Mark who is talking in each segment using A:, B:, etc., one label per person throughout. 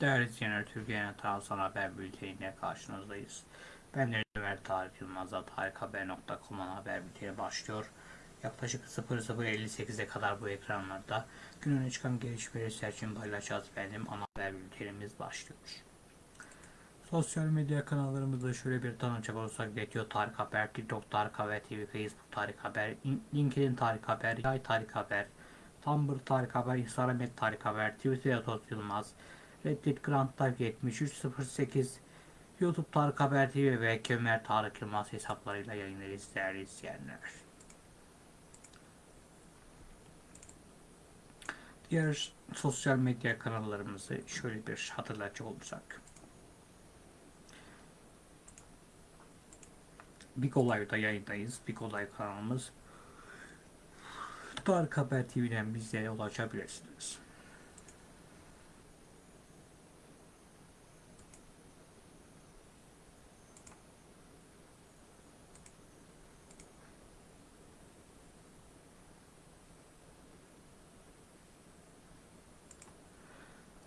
A: Değerli izleyenler, Türkiye'nin tarafsal haber bülteniyle karşınızdayız. Ben de Ömer Tarık Yılmaz'da tarikhaber.com'un haber bülteni başlıyor. Yaklaşık 00.58'e kadar bu ekranlarda günün çıkan gelişmeleri serçin paylaşacağız benim ana haber bültenimiz başlıyor. Sosyal medya kanallarımızda şöyle bir tanıcak olursak Getio Tarık Haber, TikTok Tarık Haber TV, Facebook Tarık Haber, LinkedIn Tarık Haber, Yay Tarık Haber, Tumblr Tarık Haber, Instagram Tarık Haber, Twitter Atot Yılmaz, Reddit Grand Life 7308, YouTube Tarık Haber TV ve Kemer Tarık Yılmaz hesaplarıyla yayınlarız değerli izleyenler. Diğer sosyal medya kanallarımızı şöyle bir hatırlatacak olursak. Big Olay'da yayındayız. Big Olay kanalımız. Tarık Haber TV'den bizlere ulaşabilirsiniz.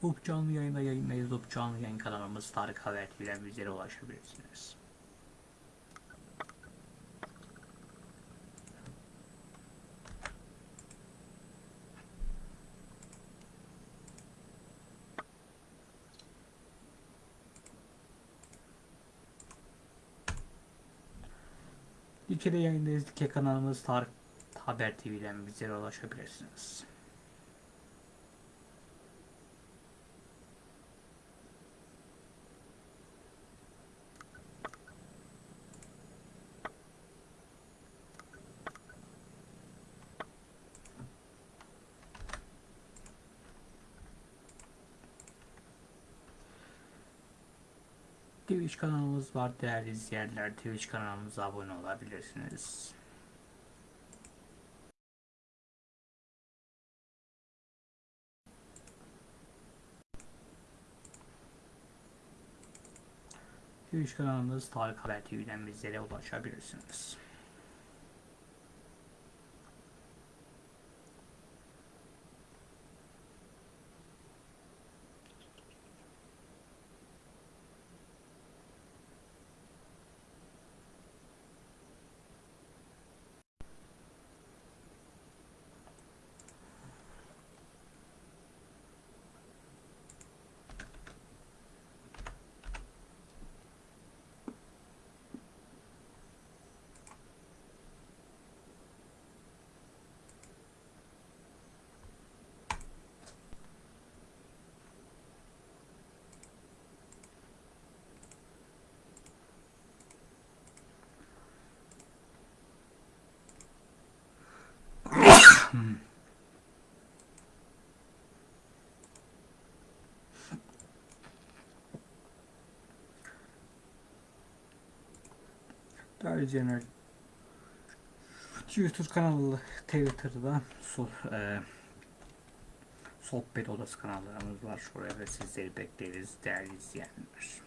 A: UP canlı yayında yayındayız. UP canlı yayın kanalımız Tarık Haber TV'den bizlere ulaşabilirsiniz. Dikede yayındayız. Dike kanalımız Tarık Haber TV'den bizlere ulaşabilirsiniz. Twitch kanalımız var değerli izleyenler. Twitch kanalımıza abone olabilirsiniz. Twitch kanalımız Tarık Haber TV'den bizlere ulaşabilirsiniz. Değerli izleyenler, Twitter kanalı Twitter'da so, e, sohbet odası kanallarımız var. Şuraya sizleri bekleriz değerli izleyenler.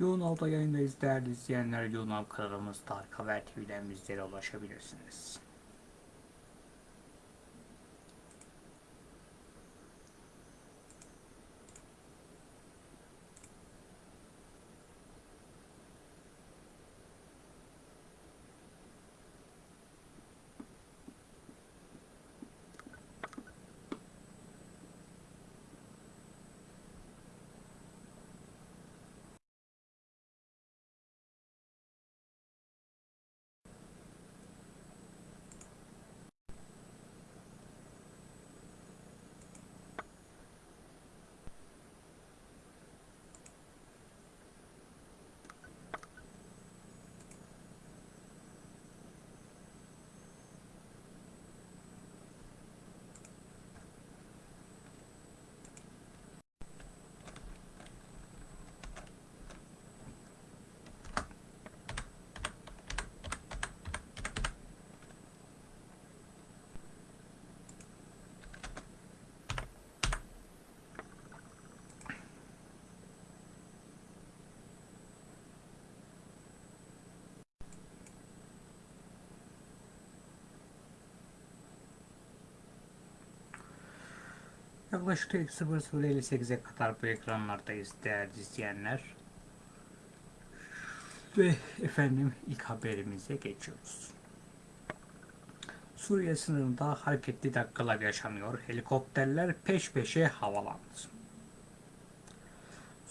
A: Yoğun Av'da yayındayız değerli izleyenler. Yoğun Av kanalımız Tarık Haber TV'den bizlere ulaşabilirsiniz. Yaklaşık 00.58'e kadar bu ekranlardayız değerli izleyenler. Ve efendim ilk haberimize geçiyoruz. Suriye sınırında hareketli dakikalar yaşanıyor. Helikopterler peş peşe havalandı.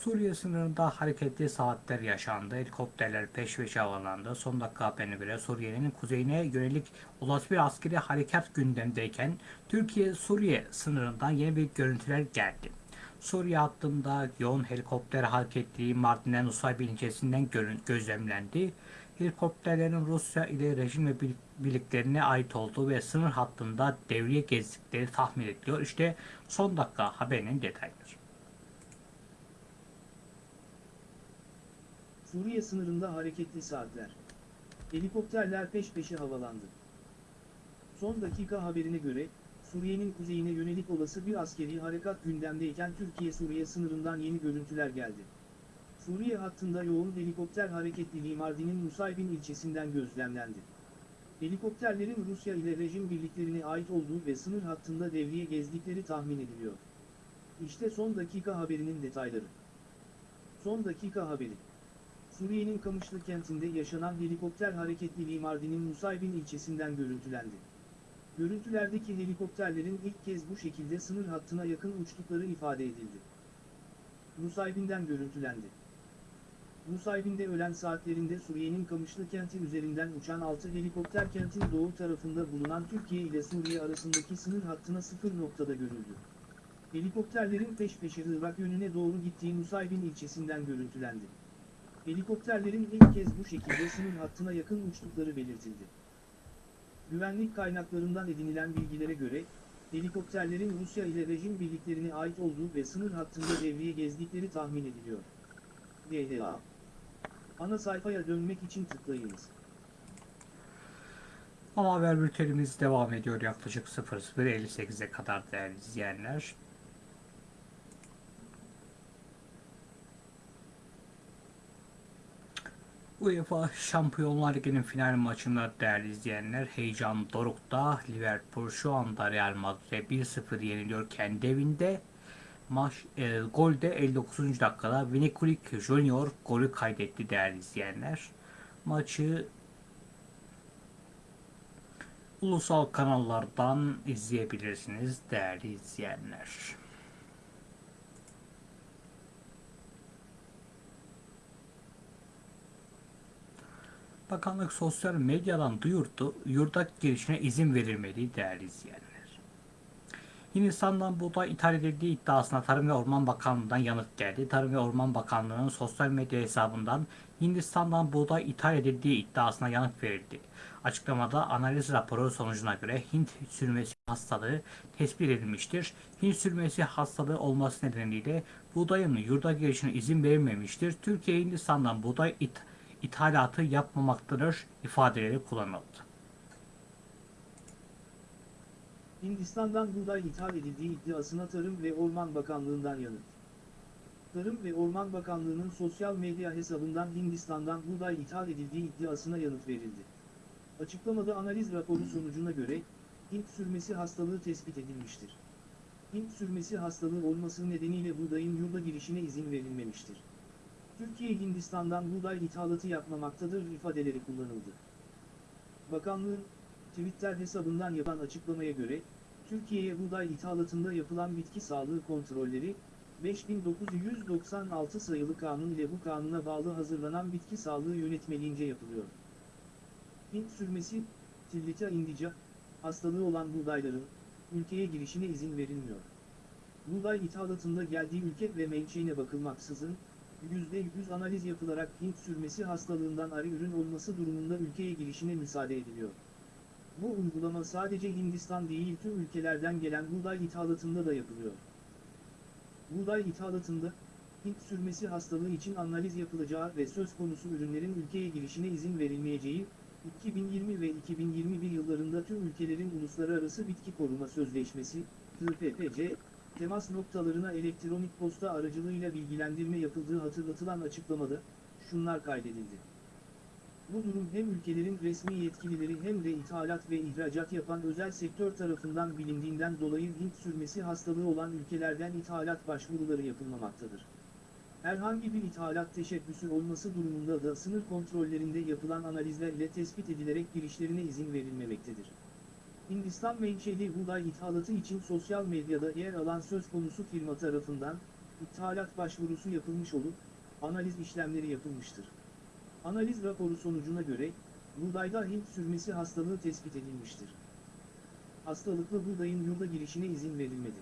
A: Suriye sınırında hareketli saatler yaşandı. Helikopterler peş peşe havalandı. Son dakika haberine göre Suriye'nin kuzeyine yönelik olası bir askeri harekat gündemdeyken Türkiye-Suriye sınırından yeni bir görüntüler geldi. Suriye hattında yoğun helikopter hareketliliği Mardin'den Nusaybin ilçesinden gözlemlendi. Helikopterlerin Rusya ile rejim ve bir- birliklerine ait olduğu ve sınır hattında devriye gezdikleri tahmin ediliyor. İşte son dakika haberinin detayları.
B: Suriye sınırında hareketli saatler. Helikopterler peş peşe havalandı. Son dakika haberine göre, Suriye'nin kuzeyine yönelik olası bir askeri harekat gündemdeyken Türkiye-Suriye sınırından yeni görüntüler geldi. Suriye hattında yoğun helikopter hareketliliği Mardin'in Nusaybin ilçesinden gözlemlendi. Helikopterlerin Rusya ile rejim birliklerine ait olduğu ve sınır hattında devriye gezdikleri tahmin ediliyor. İşte son dakika haberinin detayları. Son dakika haberi. Suriye'nin Kamışlı kentinde yaşanan helikopter hareketliliği Mardin'in Nusaybin ilçesinden görüntülendi. Görüntülerdeki helikopterlerin ilk kez bu şekilde sınır hattına yakın uçtukları ifade edildi. Nusaybin'den görüntülendi. Nusaybin'de ölen saatlerinde Suriye'nin Kamışlı kenti üzerinden uçan 6 helikopter kentin doğu tarafında bulunan Türkiye ile Suriye arasındaki sınır hattına sıfır noktada görüldü. Helikopterlerin peş peşe Irak yönüne doğru gittiği Nusaybin ilçesinden görüntülendi. Helikopterlerin ilk kez bu şekilde sınır hattına yakın uçtukları belirtildi. Güvenlik kaynaklarından edinilen bilgilere göre, helikopterlerin Rusya ile rejim birliklerine ait olduğu ve sınır hattında devriye gezdikleri tahmin ediliyor. DHA Ana sayfaya dönmek için tıklayınız.
A: Ama haber bültenimiz devam ediyor yaklaşık 00.58'e kadar değerli izleyenler. UEFA Şampiyonlar Ligi'nin final maçında değerli izleyenler heyecan dorukta. Liverpool şu anda Real Madrid'e 1-0 yeniliyor kendi evinde. Maç e, golde 59. dakikada Vinicius Junior golü kaydetti değerli izleyenler. Maçı ulusal kanallardan izleyebilirsiniz değerli izleyenler. Bakanlık sosyal medyadan duyurdu, yurda girişine izin verilmediği değerli izleyenler. Hindistan'dan buğday ithal edildiği iddiasına Tarım ve Orman Bakanlığı'ndan yanıt geldi. Tarım ve Orman Bakanlığı'nın sosyal medya hesabından Hindistan'dan buğday ithal edildiği iddiasına yanıt verildi. Açıklamada analiz raporu sonucuna göre Hint sürmesi hastalığı tespit edilmiştir. Hint sürmesi hastalığı olması nedeniyle buğdayın yurda girişine izin verilmemiştir. Türkiye Hindistan'dan buğday it ithalatı yapmamaktadır ifadeleri kullanıldı.
B: Hindistan'dan buğday ithal edildiği iddiasına Tarım ve Orman Bakanlığı'ndan yanıt. Tarım ve Orman Bakanlığı'nın sosyal medya hesabından Hindistan'dan buğday ithal edildiği iddiasına yanıt verildi. Açıklamada analiz raporu sonucuna göre, Hint sürmesi hastalığı tespit edilmiştir. Hint sürmesi hastalığı olması nedeniyle buğdayın yurda girişine izin verilmemiştir. Türkiye Hindistan'dan buğday ithalatı yapmamaktadır ifadeleri kullanıldı. Bakanlığın, Twitter hesabından yapan açıklamaya göre, Türkiye'ye buğday ithalatında yapılan bitki sağlığı kontrolleri, 5996 sayılı kanun ile bu kanuna bağlı hazırlanan bitki sağlığı yönetmeliğince yapılıyor. Hint sürmesi, Tillita indica, hastalığı olan buğdayların, ülkeye girişine izin verilmiyor. Buğday ithalatında geldiği ülke ve menşeine bakılmaksızın, %100 analiz yapılarak Hint sürmesi hastalığından arı ürün olması durumunda ülkeye girişine müsaade ediliyor. Bu uygulama sadece Hindistan değil tüm ülkelerden gelen buğday ithalatında da yapılıyor. Buğday ithalatında, Hint sürmesi hastalığı için analiz yapılacağı ve söz konusu ürünlerin ülkeye girişine izin verilmeyeceği, 2020 ve 2021 yıllarında tüm ülkelerin Uluslararası Bitki Koruma Sözleşmesi, TPPC, temas noktalarına elektronik posta aracılığıyla bilgilendirme yapıldığı hatırlatılan açıklamada, şunlar kaydedildi. Bu durum hem ülkelerin resmi yetkilileri hem de ithalat ve ihracat yapan özel sektör tarafından bilindiğinden dolayı Hint sürmesi hastalığı olan ülkelerden ithalat başvuruları yapılmamaktadır. Herhangi bir ithalat teşebbüsü olması durumunda da sınır kontrollerinde yapılan analizlerle tespit edilerek girişlerine izin verilmemektedir. Hindistan menşeli buğday ithalatı için sosyal medyada yer alan söz konusu firma tarafından, ithalat başvurusu yapılmış olup, analiz işlemleri yapılmıştır. Analiz raporu sonucuna göre, buğdayda Hint sürmesi hastalığı tespit edilmiştir. Hastalıklı buğdayın yurda girişine izin verilmedi.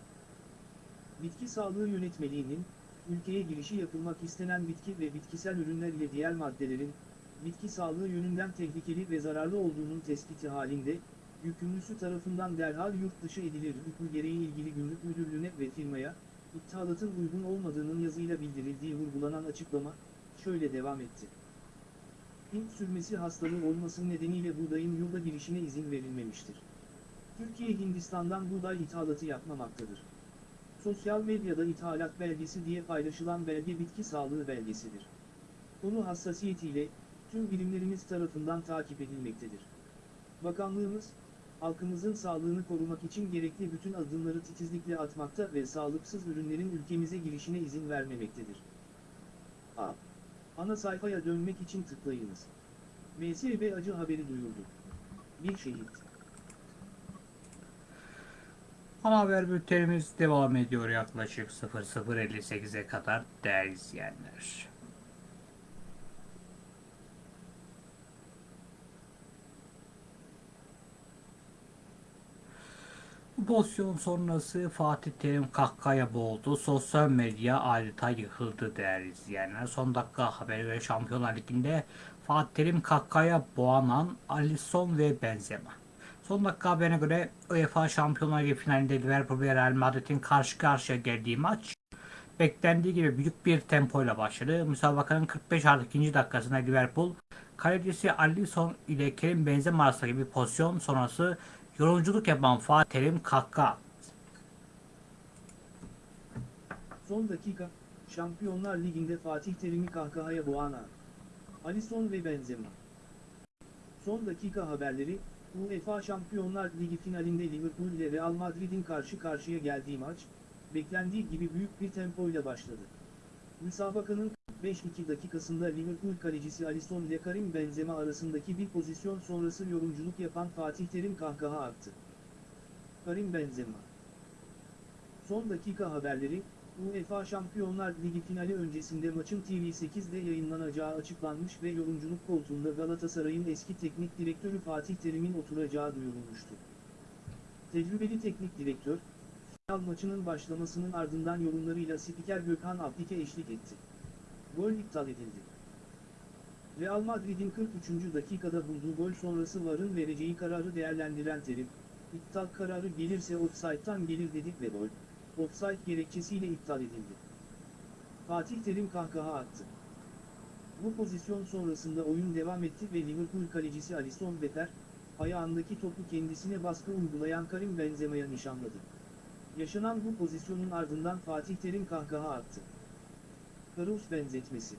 B: Bitki Sağlığı Yönetmeliğinin, ülkeye girişi yapılmak istenen bitki ve bitkisel ürünler ile diğer maddelerin, bitki sağlığı yönünden tehlikeli ve zararlı olduğunun tespiti halinde, yükümlüsü tarafından derhal yurt dışı edilir hükmü gereği ilgili gümrük müdürlüğüne ve firmaya, ithalatın uygun olmadığının yazıyla bildirildiği vurgulanan açıklama, şöyle devam etti. Hint sürmesi hastalığı olması nedeniyle buğdayın yurda girişine izin verilmemiştir. Türkiye Hindistan'dan buğday ithalatı yapmamaktadır. Sosyal medyada ithalat belgesi diye paylaşılan belge bitki sağlığı belgesidir. Konu hassasiyetiyle, tüm bilimlerimiz tarafından takip edilmektedir. Bakanlığımız, halkımızın sağlığını korumak için gerekli bütün adımları titizlikle atmakta ve sağlıksız ürünlerin ülkemize girişine izin vermemektedir. A. Ana sayfaya dönmek için tıklayınız. MSB acı haberi duyurdu. Bir şehit.
A: Ana haber bültenimiz devam ediyor yaklaşık 00.58'e kadar değerli izleyenler. Bu pozisyon sonrası Fatih Terim kahkaya boğuldu. Sosyal medya adeta yıkıldı değerli izleyenler. Son dakika haberi ve Şampiyonlar Ligi'nde Fatih Terim kahkaya boğanan Alisson ve Benzema. Son dakika haberine göre UEFA Şampiyonlar Ligi finalinde Liverpool ve Real Madrid'in karşı karşıya geldiği maç beklendiği gibi büyük bir tempoyla başladı. Müsabakanın 45 artı 2. dakikasında Liverpool kalecisi Alisson ile Kerim Benzema arasındaki bir pozisyon sonrası yorumculuk yapan Fatih Terim kahkaha
B: Son dakika, Şampiyonlar Ligi'nde Fatih Terim'i kahkahaya boğan an. Alisson ve Benzema. Son dakika haberleri, UEFA Şampiyonlar Ligi finalinde Liverpool ile Real Madrid'in karşı karşıya geldiği maç, beklendiği gibi büyük bir tempoyla başladı. Müsabakanın 45-2 dakikasında Liverpool kalecisi Alisson ile Karim Benzema arasındaki bir pozisyon sonrası yorumculuk yapan Fatih Terim kahkaha attı. Karim Benzema Son dakika haberleri, UEFA Şampiyonlar Ligi finali öncesinde maçın TV8'de yayınlanacağı açıklanmış ve yorumculuk koltuğunda Galatasaray'ın eski teknik direktörü Fatih Terim'in oturacağı duyurulmuştu. Tecrübeli teknik direktör, final maçının başlamasının ardından yorumlarıyla spiker Gökhan Abdike eşlik etti. Gol iptal edildi. Real Madrid'in 43. dakikada bulduğu gol sonrası VAR'ın vereceği kararı değerlendiren Terim, iptal kararı gelirse offside'tan gelir dedik ve gol, offside gerekçesiyle iptal edildi. Fatih Terim kahkaha attı. Bu pozisyon sonrasında oyun devam etti ve Liverpool kalecisi Alisson Becker, ayağındaki topu kendisine baskı uygulayan Karim Benzema'ya nişanladı. Yaşanan bu pozisyonun ardından Fatih Terim kahkaha attı. Karus benzetmesi.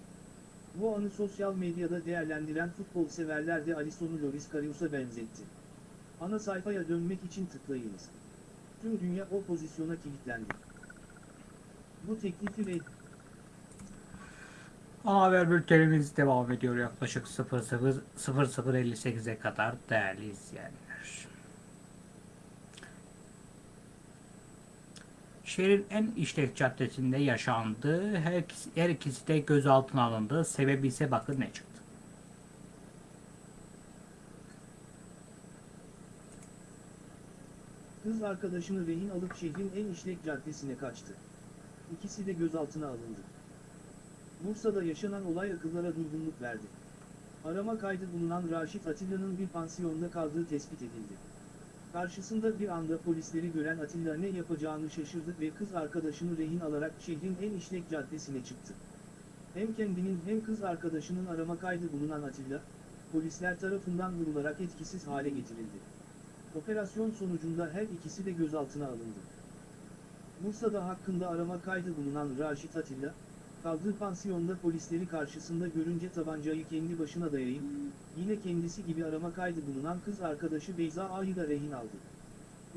B: Bu anı sosyal medyada değerlendiren futbol severler de Alisson'u Loris Karius'a benzetti. Ana sayfaya dönmek için tıklayınız. Tüm dünya o pozisyona kilitlendi. Bu teklifi red
A: Ana haber bültenimiz devam ediyor yaklaşık 00 00.58'e kadar değerli izleyenler. Şehrin en işlek caddesinde yaşandı. Her ikisi, her ikisi de gözaltına alındı. Sebebi ise bakın ne çıktı.
B: Kız arkadaşını rehin alıp şehrin en işlek caddesine kaçtı. İkisi de gözaltına alındı. Bursa'da yaşanan olay akıllara durgunluk verdi. Arama kaydı bulunan Raşit Atilla'nın bir pansiyonda kaldığı tespit edildi. Karşısında bir anda polisleri gören Atilla ne yapacağını şaşırdı ve kız arkadaşını rehin alarak şehrin en işlek caddesine çıktı. Hem kendinin hem kız arkadaşının arama kaydı bulunan Atilla, polisler tarafından vurularak etkisiz hale getirildi. Operasyon sonucunda her ikisi de gözaltına alındı. Bursa'da hakkında arama kaydı bulunan Raşit Atilla, kaldığı pansiyonda polisleri karşısında görünce tabancayı kendi başına dayayıp, yine kendisi gibi arama kaydı bulunan kız arkadaşı Beyza A'yı da rehin aldı.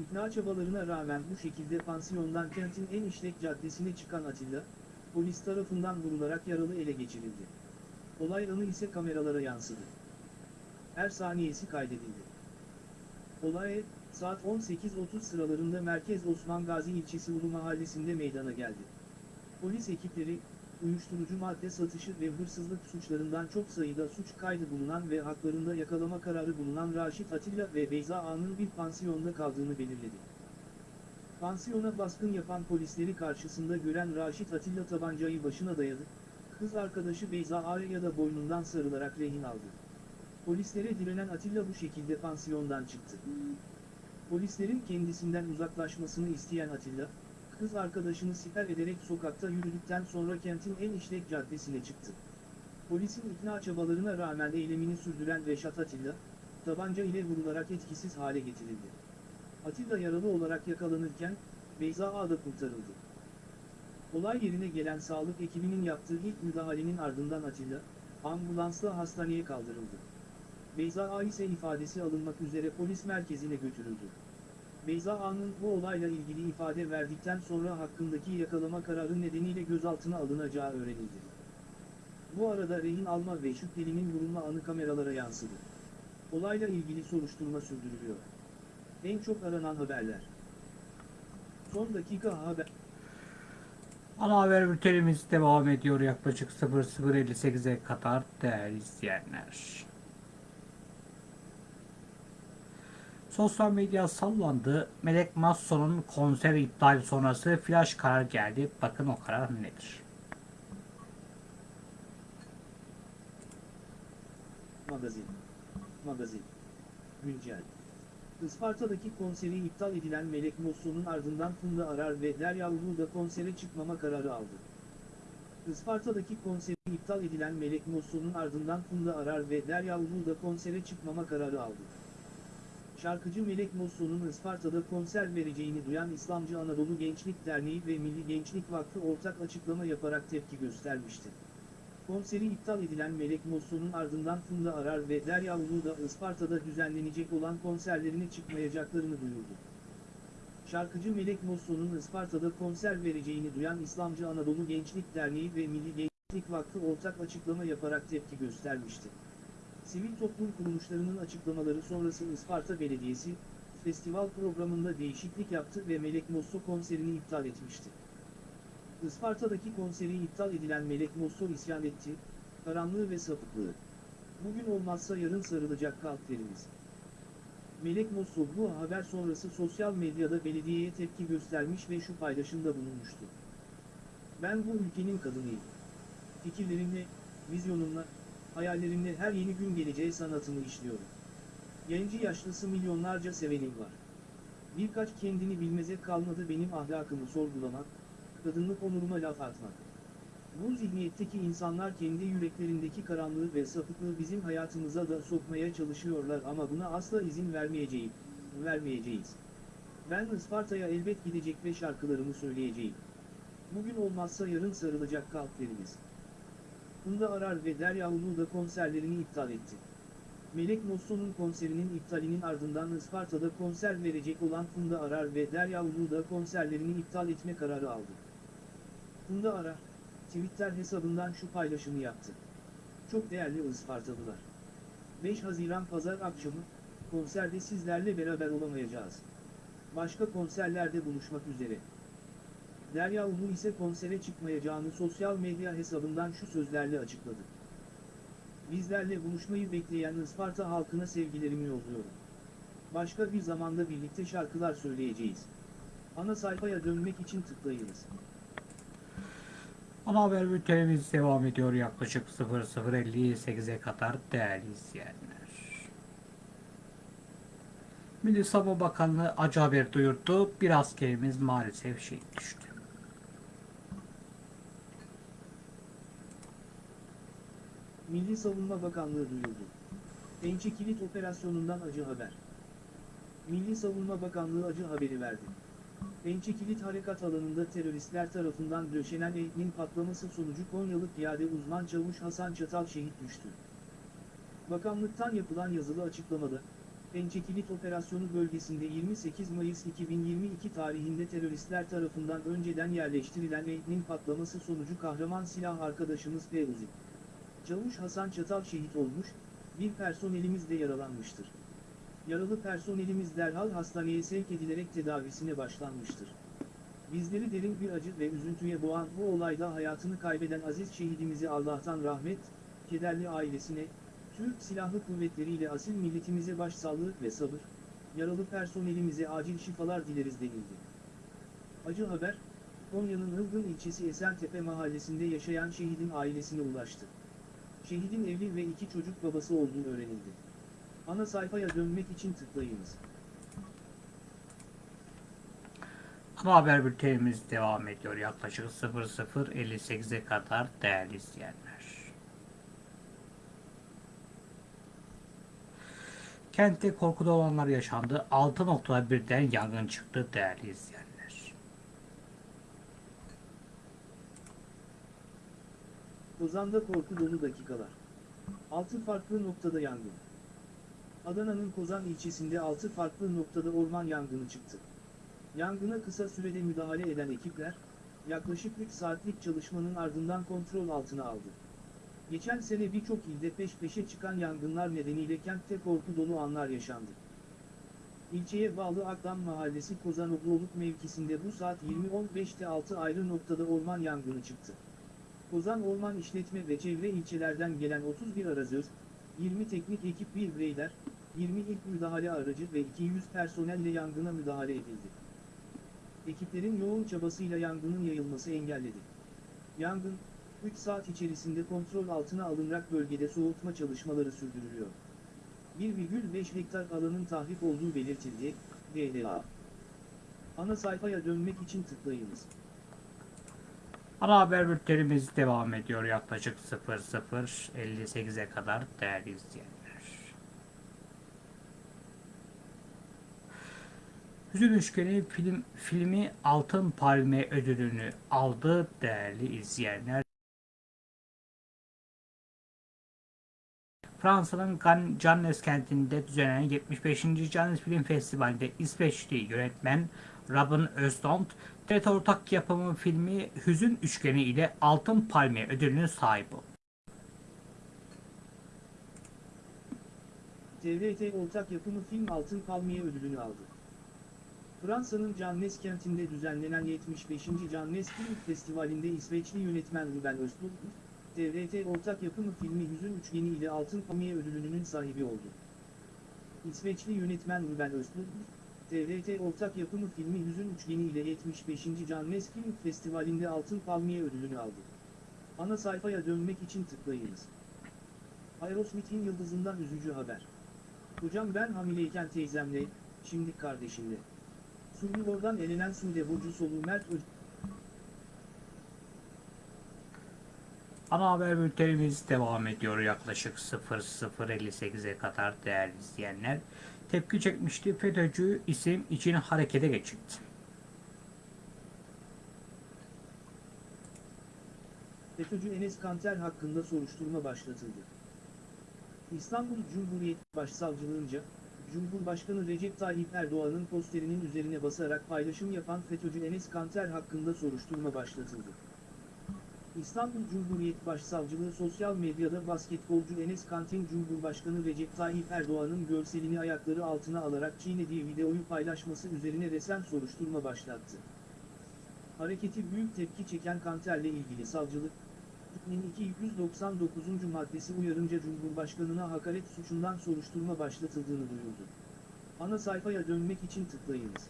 B: İkna çabalarına rağmen bu şekilde pansiyondan kentin en işlek caddesine çıkan Atilla, polis tarafından vurularak yaralı ele geçirildi. Olay anı ise kameralara yansıdı. Her saniyesi kaydedildi. Olay, saat 18.30 sıralarında Merkez Osman Gazi ilçesi Ulu Mahallesi'nde meydana geldi. Polis ekipleri, uyuşturucu madde satışı ve hırsızlık suçlarından çok sayıda suç kaydı bulunan ve haklarında yakalama kararı bulunan Raşit Atilla ve Beyza A'nın bir pansiyonda kaldığını belirledi. Pansiyona baskın yapan polisleri karşısında gören Raşit Atilla tabancayı başına dayadı, kız arkadaşı Beyza A'ya da boynundan sarılarak rehin aldı. Polislere direnen Atilla bu şekilde pansiyondan çıktı. Polislerin kendisinden uzaklaşmasını isteyen Atilla, kız arkadaşını siper ederek sokakta yürüdükten sonra kentin en işlek caddesine çıktı. Polisin ikna çabalarına rağmen eylemini sürdüren Reşat Atilla, tabanca ile vurularak etkisiz hale getirildi. Atilla yaralı olarak yakalanırken, Beyza Ağa da kurtarıldı. Olay yerine gelen sağlık ekibinin yaptığı ilk müdahalenin ardından Atilla, ambulansla hastaneye kaldırıldı. Beyza A ise ifadesi alınmak üzere polis merkezine götürüldü. Beyza A'nın bu olayla ilgili ifade verdikten sonra hakkındaki yakalama kararı nedeniyle gözaltına alınacağı öğrenildi. Bu arada rehin alma ve şüphelinin vurulma anı kameralara yansıdı. Olayla ilgili soruşturma sürdürülüyor. En çok aranan haberler. Son dakika haber.
A: Ana haber bültenimiz devam ediyor yaklaşık 00.58'e kadar değerli izleyenler. Sosyal medya sallandı. Melek Masson'un konser iptali sonrası flash karar geldi. Bakın o karar nedir?
B: Magazin. Magazin. Güncel. Isparta'daki konseri iptal edilen Melek Mosso'nun ardından Funda Arar ve Derya Ulu da konsere çıkmama kararı aldı. Isparta'daki konseri iptal edilen Melek Mosso'nun ardından Funda Arar ve Derya Ulu da konsere çıkmama kararı aldı. Şarkıcı Melek Mosso'nun Isparta'da konser vereceğini duyan İslamcı Anadolu Gençlik Derneği ve Milli Gençlik Vakfı ortak açıklama yaparak tepki göstermişti. Konseri iptal edilen Melek Mosso'nun ardından Funda Arar ve Derya Ulu da Isparta'da düzenlenecek olan konserlerine çıkmayacaklarını duyurdu. Şarkıcı Melek Mosso'nun Isparta'da konser vereceğini duyan İslamcı Anadolu Gençlik Derneği ve Milli Gençlik Vakfı ortak açıklama yaparak tepki göstermişti. Sivil toplum kuruluşlarının açıklamaları sonrası Isparta Belediyesi, festival programında değişiklik yaptı ve Melek Mosso konserini iptal etmişti. Isparta'daki konseri iptal edilen Melek Mosso isyan etti, karanlığı ve sapıklığı. Bugün olmazsa yarın sarılacak kalplerimiz. Melek Mosso bu haber sonrası sosyal medyada belediyeye tepki göstermiş ve şu paylaşımda bulunmuştu. Ben bu ülkenin kadınıyım. Fikirlerimle, vizyonumla, hayallerimle her yeni gün geleceği sanatımı işliyorum. Genci yaşlısı milyonlarca sevenim var. Birkaç kendini bilmeze kalmadı benim ahlakımı sorgulamak, kadınlık onuruma laf atmak. Bu zihniyetteki insanlar kendi yüreklerindeki karanlığı ve sapıklığı bizim hayatımıza da sokmaya çalışıyorlar ama buna asla izin vermeyeceğim, vermeyeceğiz. Ben Isparta'ya elbet gidecek ve şarkılarımı söyleyeceğim. Bugün olmazsa yarın sarılacak kalplerimiz. Funda Arar ve Derya Ulu da konserlerini iptal etti. Melek Mosso'nun konserinin iptalinin ardından Isparta'da konser verecek olan Funda Arar ve Derya Ulu da konserlerini iptal etme kararı aldı. Funda Arar, Twitter hesabından şu paylaşımı yaptı. Çok değerli Ispartalılar. 5 Haziran Pazar akşamı, konserde sizlerle beraber olamayacağız. Başka konserlerde buluşmak üzere. Derya Ulu ise konsere çıkmayacağını sosyal medya hesabından şu sözlerle açıkladı. Bizlerle buluşmayı bekleyen Isparta halkına sevgilerimi yolluyorum. Başka bir zamanda birlikte şarkılar söyleyeceğiz. Ana sayfaya dönmek için tıklayınız.
A: Ana haber bültenimiz devam ediyor yaklaşık 00.58'e kadar değerli izleyenler. Milli Savunma Bakanlığı acı haber duyurdu. Bir askerimiz maalesef şehit düştü.
B: Milli Savunma Bakanlığı duyurdu. Pençe Kilit operasyonundan acı haber. Milli Savunma Bakanlığı acı haberi verdi. Pençe Kilit harekat alanında teröristler tarafından döşenen eğitimin patlaması sonucu Konyalı piyade uzman çavuş Hasan Çatal şehit düştü. Bakanlıktan yapılan yazılı açıklamada, Pençe Kilit operasyonu bölgesinde 28 Mayıs 2022 tarihinde teröristler tarafından önceden yerleştirilen eğitimin patlaması sonucu kahraman silah arkadaşımız Fevzi. Çavuş Hasan Çatal şehit olmuş, bir personelimiz de yaralanmıştır. Yaralı personelimiz derhal hastaneye sevk edilerek tedavisine başlanmıştır. Bizleri derin bir acı ve üzüntüye boğan bu olayda hayatını kaybeden aziz şehidimizi Allah'tan rahmet, kederli ailesine, Türk Silahlı Kuvvetleri ile asil milletimize başsağlığı ve sabır, yaralı personelimize acil şifalar dileriz denildi. Acı haber, Konya'nın Ilgın ilçesi Esentepe mahallesinde yaşayan şehidin ailesine ulaştı. Şehidin evli ve iki çocuk babası olduğu öğrenildi. Ana sayfaya dönmek için tıklayınız.
A: Ana haber bültenimiz devam ediyor yaklaşık 00.58'e kadar değerli izleyenler. Kentte korkuda olanlar yaşandı. 6 noktada birden yangın çıktı değerli izleyenler.
B: Kozan'da korku dolu dakikalar. 6 farklı noktada yangın. Adana'nın Kozan ilçesinde 6 farklı noktada orman yangını çıktı. Yangına kısa sürede müdahale eden ekipler, yaklaşık 3 saatlik çalışmanın ardından kontrol altına aldı. Geçen sene birçok ilde peş peşe çıkan yangınlar nedeniyle kentte korku dolu anlar yaşandı. İlçeye bağlı Akdam Mahallesi Kozan Obloluk mevkisinde bu saat 20.15'te 6 ayrı noktada orman yangını çıktı. Kozan Orman İşletme ve Çevre ilçelerden gelen 31 arazöz, 20 teknik ekip bir bireyler, 20 ilk müdahale aracı ve 200 personelle yangına müdahale edildi. Ekiplerin yoğun çabasıyla yangının yayılması engelledi. Yangın, 3 saat içerisinde kontrol altına alınarak bölgede soğutma çalışmaları sürdürülüyor. 1,5 hektar alanın tahrip olduğu belirtildi, DDA. Ana sayfaya dönmek için tıklayınız.
A: Ana haber bültenimiz devam ediyor yaklaşık 00.58'e kadar değerli izleyenler. Hüzün Üçgeni film, filmi Altın Palme ödülünü aldı değerli izleyenler. Fransa'nın Cannes kentinde düzenlenen 75. Cannes Film Festivali'nde İsveçli yönetmen Robin Östlund, TRT ortak yapımı filmi Hüzün Üçgeni ile Altın Palmiye ödülünün sahibi.
B: TRT ortak yapımı film Altın Palmiye ödülünü aldı. Fransa'nın Cannes kentinde düzenlenen 75. Cannes Film Festivali'nde İsveçli yönetmen Ruben Östlund, TRT ortak yapımı filmi Hüzün Üçgeni ile Altın Palmiye ödülünün sahibi oldu. İsveçli yönetmen Ruben Östlund, TRT ortak yapımı filmi Hüzün Üçgeni ile 75. Cannes Film Festivali'nde Altın Palmiye ödülünü aldı. Ana sayfaya dönmek için tıklayınız. Aerosmith'in yıldızından üzücü haber. Hocam ben hamileyken teyzemle, şimdi kardeşimle. Survivor'dan elenen Sude Burcu Solu Mert Öz...
A: Ana haber bültenimiz devam ediyor yaklaşık 00.58'e kadar değerli izleyenler. Tepki çekmişti FETÖ'cü isim için harekete geçildi.
B: FETÖ'cü Enes Kanter hakkında soruşturma başlatıldı. İstanbul Cumhuriyet Başsavcılığınca, Cumhurbaşkanı Recep Tayyip Erdoğan'ın posterinin üzerine basarak paylaşım yapan FETÖ'cü Enes Kanter hakkında soruşturma başlatıldı. İstanbul Cumhuriyet Başsavcılığı sosyal medyada basketbolcu Enes Kanter'in Cumhurbaşkanı Recep Tayyip Erdoğan'ın görselini ayakları altına alarak çiğnediği videoyu paylaşması üzerine resen soruşturma başlattı. Hareketi büyük tepki çeken Kanter'le ilgili savcılık, hükmün 299. maddesi uyarınca Cumhurbaşkanına hakaret suçundan soruşturma başlatıldığını duyurdu. Ana sayfaya dönmek için tıklayınız.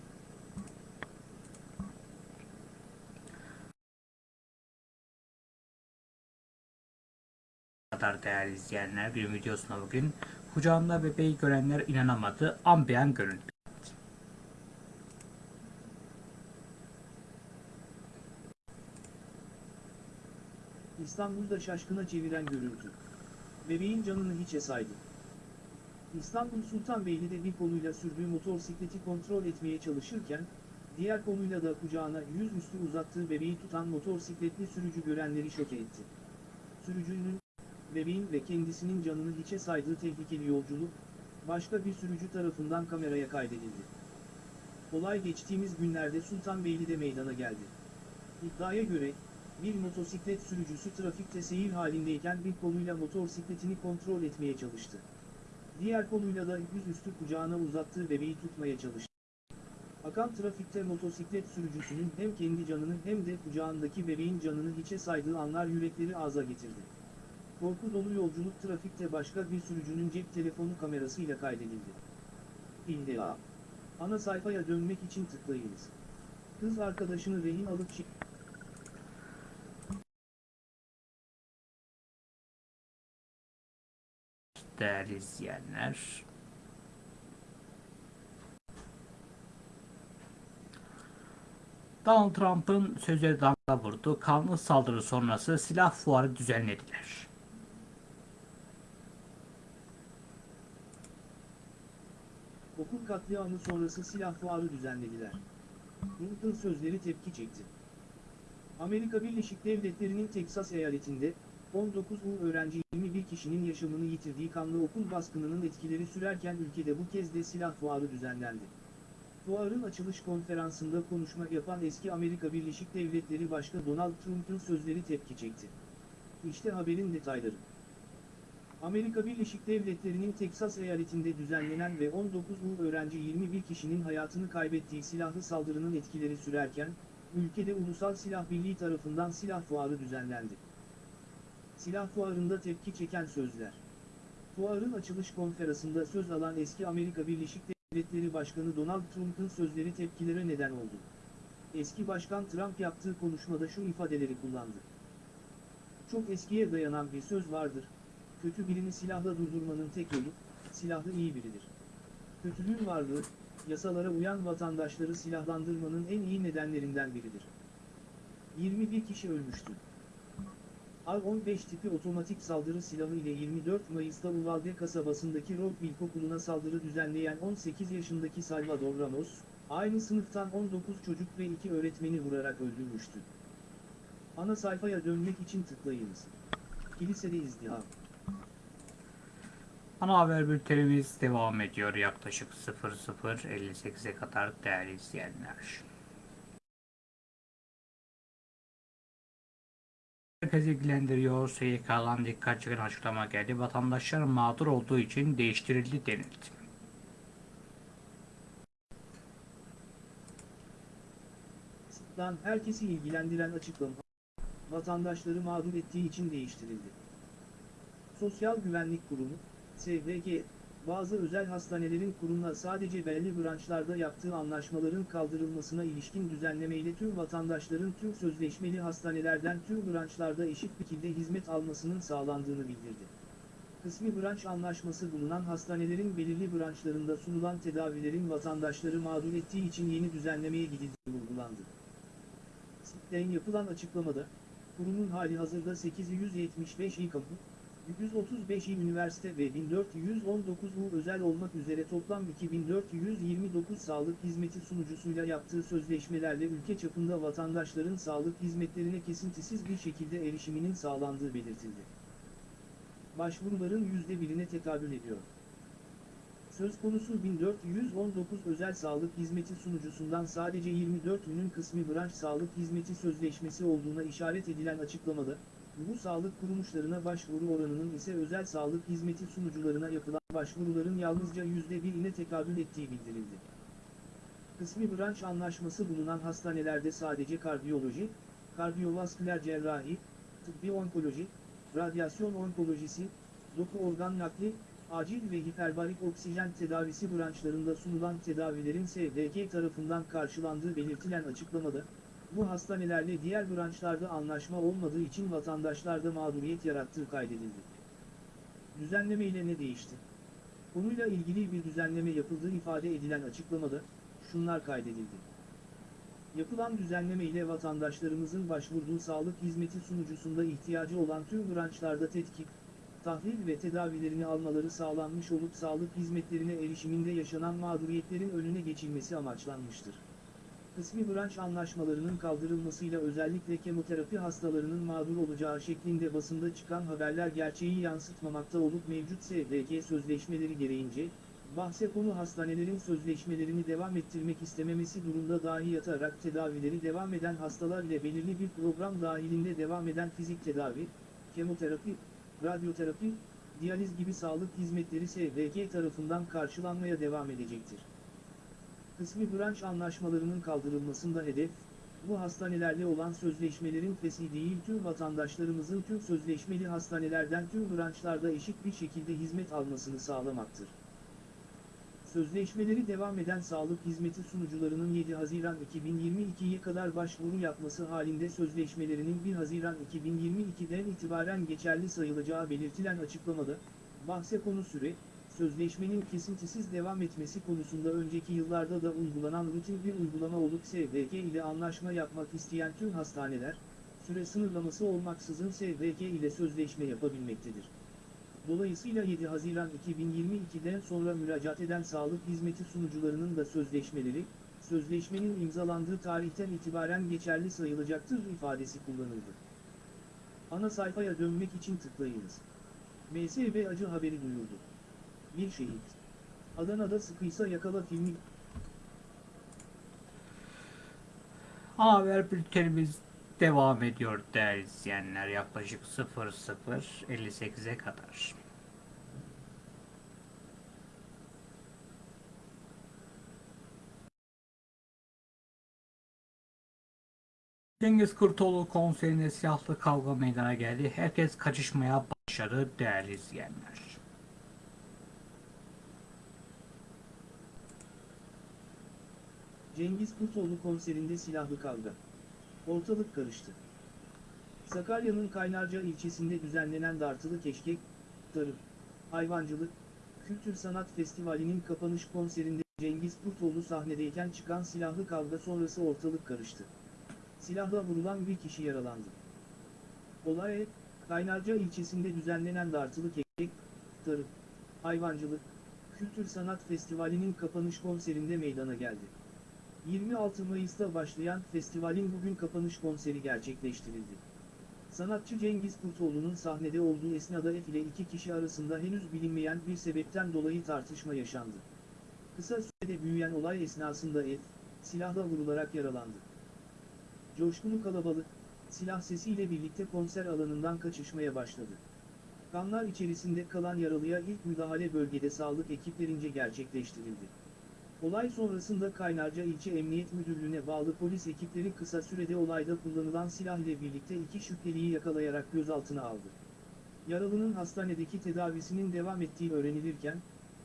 A: Kadar değerli izleyenler bir videosuna bugün kucağında bebeği görenler inanamadı ambiyan görüntü.
B: İstanbul'da şaşkına çeviren görüntü. Bebeğin canını hiçe saydı. İstanbul Sultanbeyli'de bir koluyla sürdüğü motosikleti kontrol etmeye çalışırken, diğer koluyla da kucağına yüzüstü uzattığı bebeği tutan motosikletli sürücü görenleri şoke etti. Sürücünün, bebeğin ve kendisinin canını hiçe saydığı tehlikeli yolculuk, başka bir sürücü tarafından kameraya kaydedildi. Olay geçtiğimiz günlerde Sultanbeyli'de meydana geldi. İddiaya göre, bir motosiklet sürücüsü trafikte seyir halindeyken bir koluyla motosikletini kontrol etmeye çalıştı. Diğer koluyla da yüzüstü kucağına uzattığı bebeği tutmaya çalıştı. Akan trafikte motosiklet sürücüsünün hem kendi canını hem de kucağındaki bebeğin canını hiçe saydığı anlar yürekleri ağza getirdi. Korku dolu yolculuk trafikte başka bir sürücünün cep telefonu kamerasıyla kaydedildi. İlla. Ana sayfaya dönmek için tıklayınız. Kız arkadaşını rehin alıp şi-
A: Değerli izleyenler. Donald Trump'ın sözleri damga vurdu. Kanlı saldırı sonrası silah fuarı düzenlediler.
B: Okul katliamı sonrası silah fuarı düzenlediler. Clinton sözleri tepki çekti. Amerika Birleşik Devletleri'nin Teksas eyaletinde, 19 U öğrenci 21 kişinin yaşamını yitirdiği kanlı okul baskınının etkileri sürerken ülkede bu kez de silah fuarı düzenlendi. Fuarın açılış konferansında konuşma yapan eski Amerika Birleşik Devletleri Başkanı Donald Trump'ın sözleri tepki çekti. İşte haberin detayları. Amerika Birleşik Devletleri'nin Teksas eyaletinde düzenlenen ve 19 U öğrenci 21 kişinin hayatını kaybettiği silahlı saldırının etkileri sürerken, ülkede Ulusal Silah Birliği tarafından silah fuarı düzenlendi. Silah fuarında tepki çeken sözler. Fuarın açılış konferansında söz alan eski Amerika Birleşik Devletleri Başkanı Donald Trump'ın sözleri tepkilere neden oldu. Eski Başkan Trump yaptığı konuşmada şu ifadeleri kullandı. Çok eskiye dayanan bir söz vardır, kötü birini silahla durdurmanın tek yolu, silahlı iyi biridir. Kötülüğün varlığı, yasalara uyan vatandaşları silahlandırmanın en iyi nedenlerinden biridir. 21 kişi ölmüştü. AR-15 tipi otomatik saldırı silahı ile 24 Mayıs'ta Uvalde kasabasındaki Rock İlkokulu'na saldırı düzenleyen 18 yaşındaki Salvador Ramos, aynı sınıftan 19 çocuk ve 2 öğretmeni vurarak öldürmüştü. Ana sayfaya dönmek için tıklayınız. Kilisede izdiham.
A: Ana haber bültenimiz devam ediyor yaklaşık 00.58'e kadar değerli izleyenler. Herkes ilgilendiriyor. SYK'dan dikkat çeken açıklama geldi. Vatandaşlar mağdur olduğu için değiştirildi denildi.
B: Herkesi ilgilendiren açıklama, vatandaşları mağdur ettiği için değiştirildi. Sosyal Güvenlik Kurumu, SGK, bazı özel hastanelerin kurumla sadece belli branşlarda yaptığı anlaşmaların kaldırılmasına ilişkin düzenlemeyle tüm vatandaşların tüm sözleşmeli hastanelerden tüm branşlarda eşit şekilde hizmet almasının sağlandığını bildirdi. Kısmi branş anlaşması bulunan hastanelerin belirli branşlarında sunulan tedavilerin vatandaşları mağdur ettiği için yeni düzenlemeye gidildiği vurgulandı. SİT'ten yapılan açıklamada, kurumun hali hazırda 875 İKAP'ı, 135 il üniversite ve 1419 U özel olmak üzere toplam 2429 sağlık hizmeti sunucusuyla yaptığı sözleşmelerle ülke çapında vatandaşların sağlık hizmetlerine kesintisiz bir şekilde erişiminin sağlandığı belirtildi. Başvuruların %1'ine tekabül ediyor. Söz konusu 1419 özel sağlık hizmeti sunucusundan sadece 24'ünün kısmi branş sağlık hizmeti sözleşmesi olduğuna işaret edilen açıklamada, bu sağlık kuruluşlarına başvuru oranının ise özel sağlık hizmeti sunucularına yapılan başvuruların yalnızca %1'ine tekabül ettiği bildirildi. Kısmi branş anlaşması bulunan hastanelerde sadece kardiyoloji, kardiyovasküler cerrahi, tıbbi onkoloji, radyasyon onkolojisi, doku organ nakli, acil ve hiperbarik oksijen tedavisi branşlarında sunulan tedavilerin SDG tarafından karşılandığı belirtilen açıklamada, bu hastanelerle diğer branşlarda anlaşma olmadığı için vatandaşlarda mağduriyet yarattığı kaydedildi. Düzenleme ile ne değişti? Konuyla ilgili bir düzenleme yapıldığı ifade edilen açıklamada, şunlar kaydedildi. Yapılan düzenleme ile vatandaşlarımızın başvurduğu sağlık hizmeti sunucusunda ihtiyacı olan tüm branşlarda tetkik, tahlil ve tedavilerini almaları sağlanmış olup sağlık hizmetlerine erişiminde yaşanan mağduriyetlerin önüne geçilmesi amaçlanmıştır. Kısmi branş anlaşmalarının kaldırılmasıyla özellikle kemoterapi hastalarının mağdur olacağı şeklinde basında çıkan haberler gerçeği yansıtmamakta olup mevcut SDG sözleşmeleri gereğince, bahse konu hastanelerin sözleşmelerini devam ettirmek istememesi durumda dahi yatarak tedavileri devam eden hastalar ile belirli bir program dahilinde devam eden fizik tedavi, kemoterapi, radyoterapi, diyaliz gibi sağlık hizmetleri SDG tarafından karşılanmaya devam edecektir. Kısmi branş anlaşmalarının kaldırılmasında hedef, bu hastanelerle olan sözleşmelerin fesi değil tüm vatandaşlarımızın tüm sözleşmeli hastanelerden tüm branşlarda eşit bir şekilde hizmet almasını sağlamaktır. Sözleşmeleri devam eden sağlık hizmeti sunucularının 7 Haziran 2022'ye kadar başvuru yapması halinde sözleşmelerinin 1 Haziran 2022'den itibaren geçerli sayılacağı belirtilen açıklamada, bahse konu süre, sözleşmenin kesintisiz devam etmesi konusunda önceki yıllarda da uygulanan rutin bir uygulama olup SVG ile anlaşma yapmak isteyen tüm hastaneler, süre sınırlaması olmaksızın SVG ile sözleşme yapabilmektedir. Dolayısıyla 7 Haziran 2022'den sonra müracaat eden sağlık hizmeti sunucularının da sözleşmeleri, sözleşmenin imzalandığı tarihten itibaren geçerli sayılacaktır ifadesi kullanıldı. Ana sayfaya dönmek için tıklayınız. MSB acı haberi duyurdu. Bir şehit. Adana'da sıkıysa yakala filmi
A: Haber bültenimiz devam ediyor değerli izleyenler. Yaklaşık 00.58'e kadar. Cengiz Kurtoğlu konserinde silahlı kavga meydana geldi. Herkes kaçışmaya başladı değerli izleyenler.
B: Cengiz Kurtoğlu konserinde silahlı kavga. Ortalık karıştı. Sakarya'nın Kaynarca ilçesinde düzenlenen Dartılı Keşkek, Tarım, Hayvancılık, Kültür Sanat Festivali'nin kapanış konserinde Cengiz Kurtoğlu sahnedeyken çıkan silahlı kavga sonrası ortalık karıştı. Silahla vurulan bir kişi yaralandı. Olay, Kaynarca ilçesinde düzenlenen Dartılı Keşkek, Tarım, Hayvancılık, Kültür Sanat Festivali'nin kapanış konserinde meydana geldi. 26 Mayıs'ta başlayan festivalin bugün kapanış konseri gerçekleştirildi. Sanatçı Cengiz Kurtoğlu'nun sahnede olduğu esnada F ile iki kişi arasında henüz bilinmeyen bir sebepten dolayı tartışma yaşandı. Kısa sürede büyüyen olay esnasında F, silahla vurularak yaralandı. Coşkulu kalabalık, silah sesiyle birlikte konser alanından kaçışmaya başladı. Kanlar içerisinde kalan yaralıya ilk müdahale bölgede sağlık ekiplerince gerçekleştirildi. Olay sonrasında Kaynarca İlçe Emniyet Müdürlüğü'ne bağlı polis ekipleri kısa sürede olayda kullanılan silah ile birlikte iki şüpheliyi yakalayarak gözaltına aldı. Yaralının hastanedeki tedavisinin devam ettiği öğrenilirken,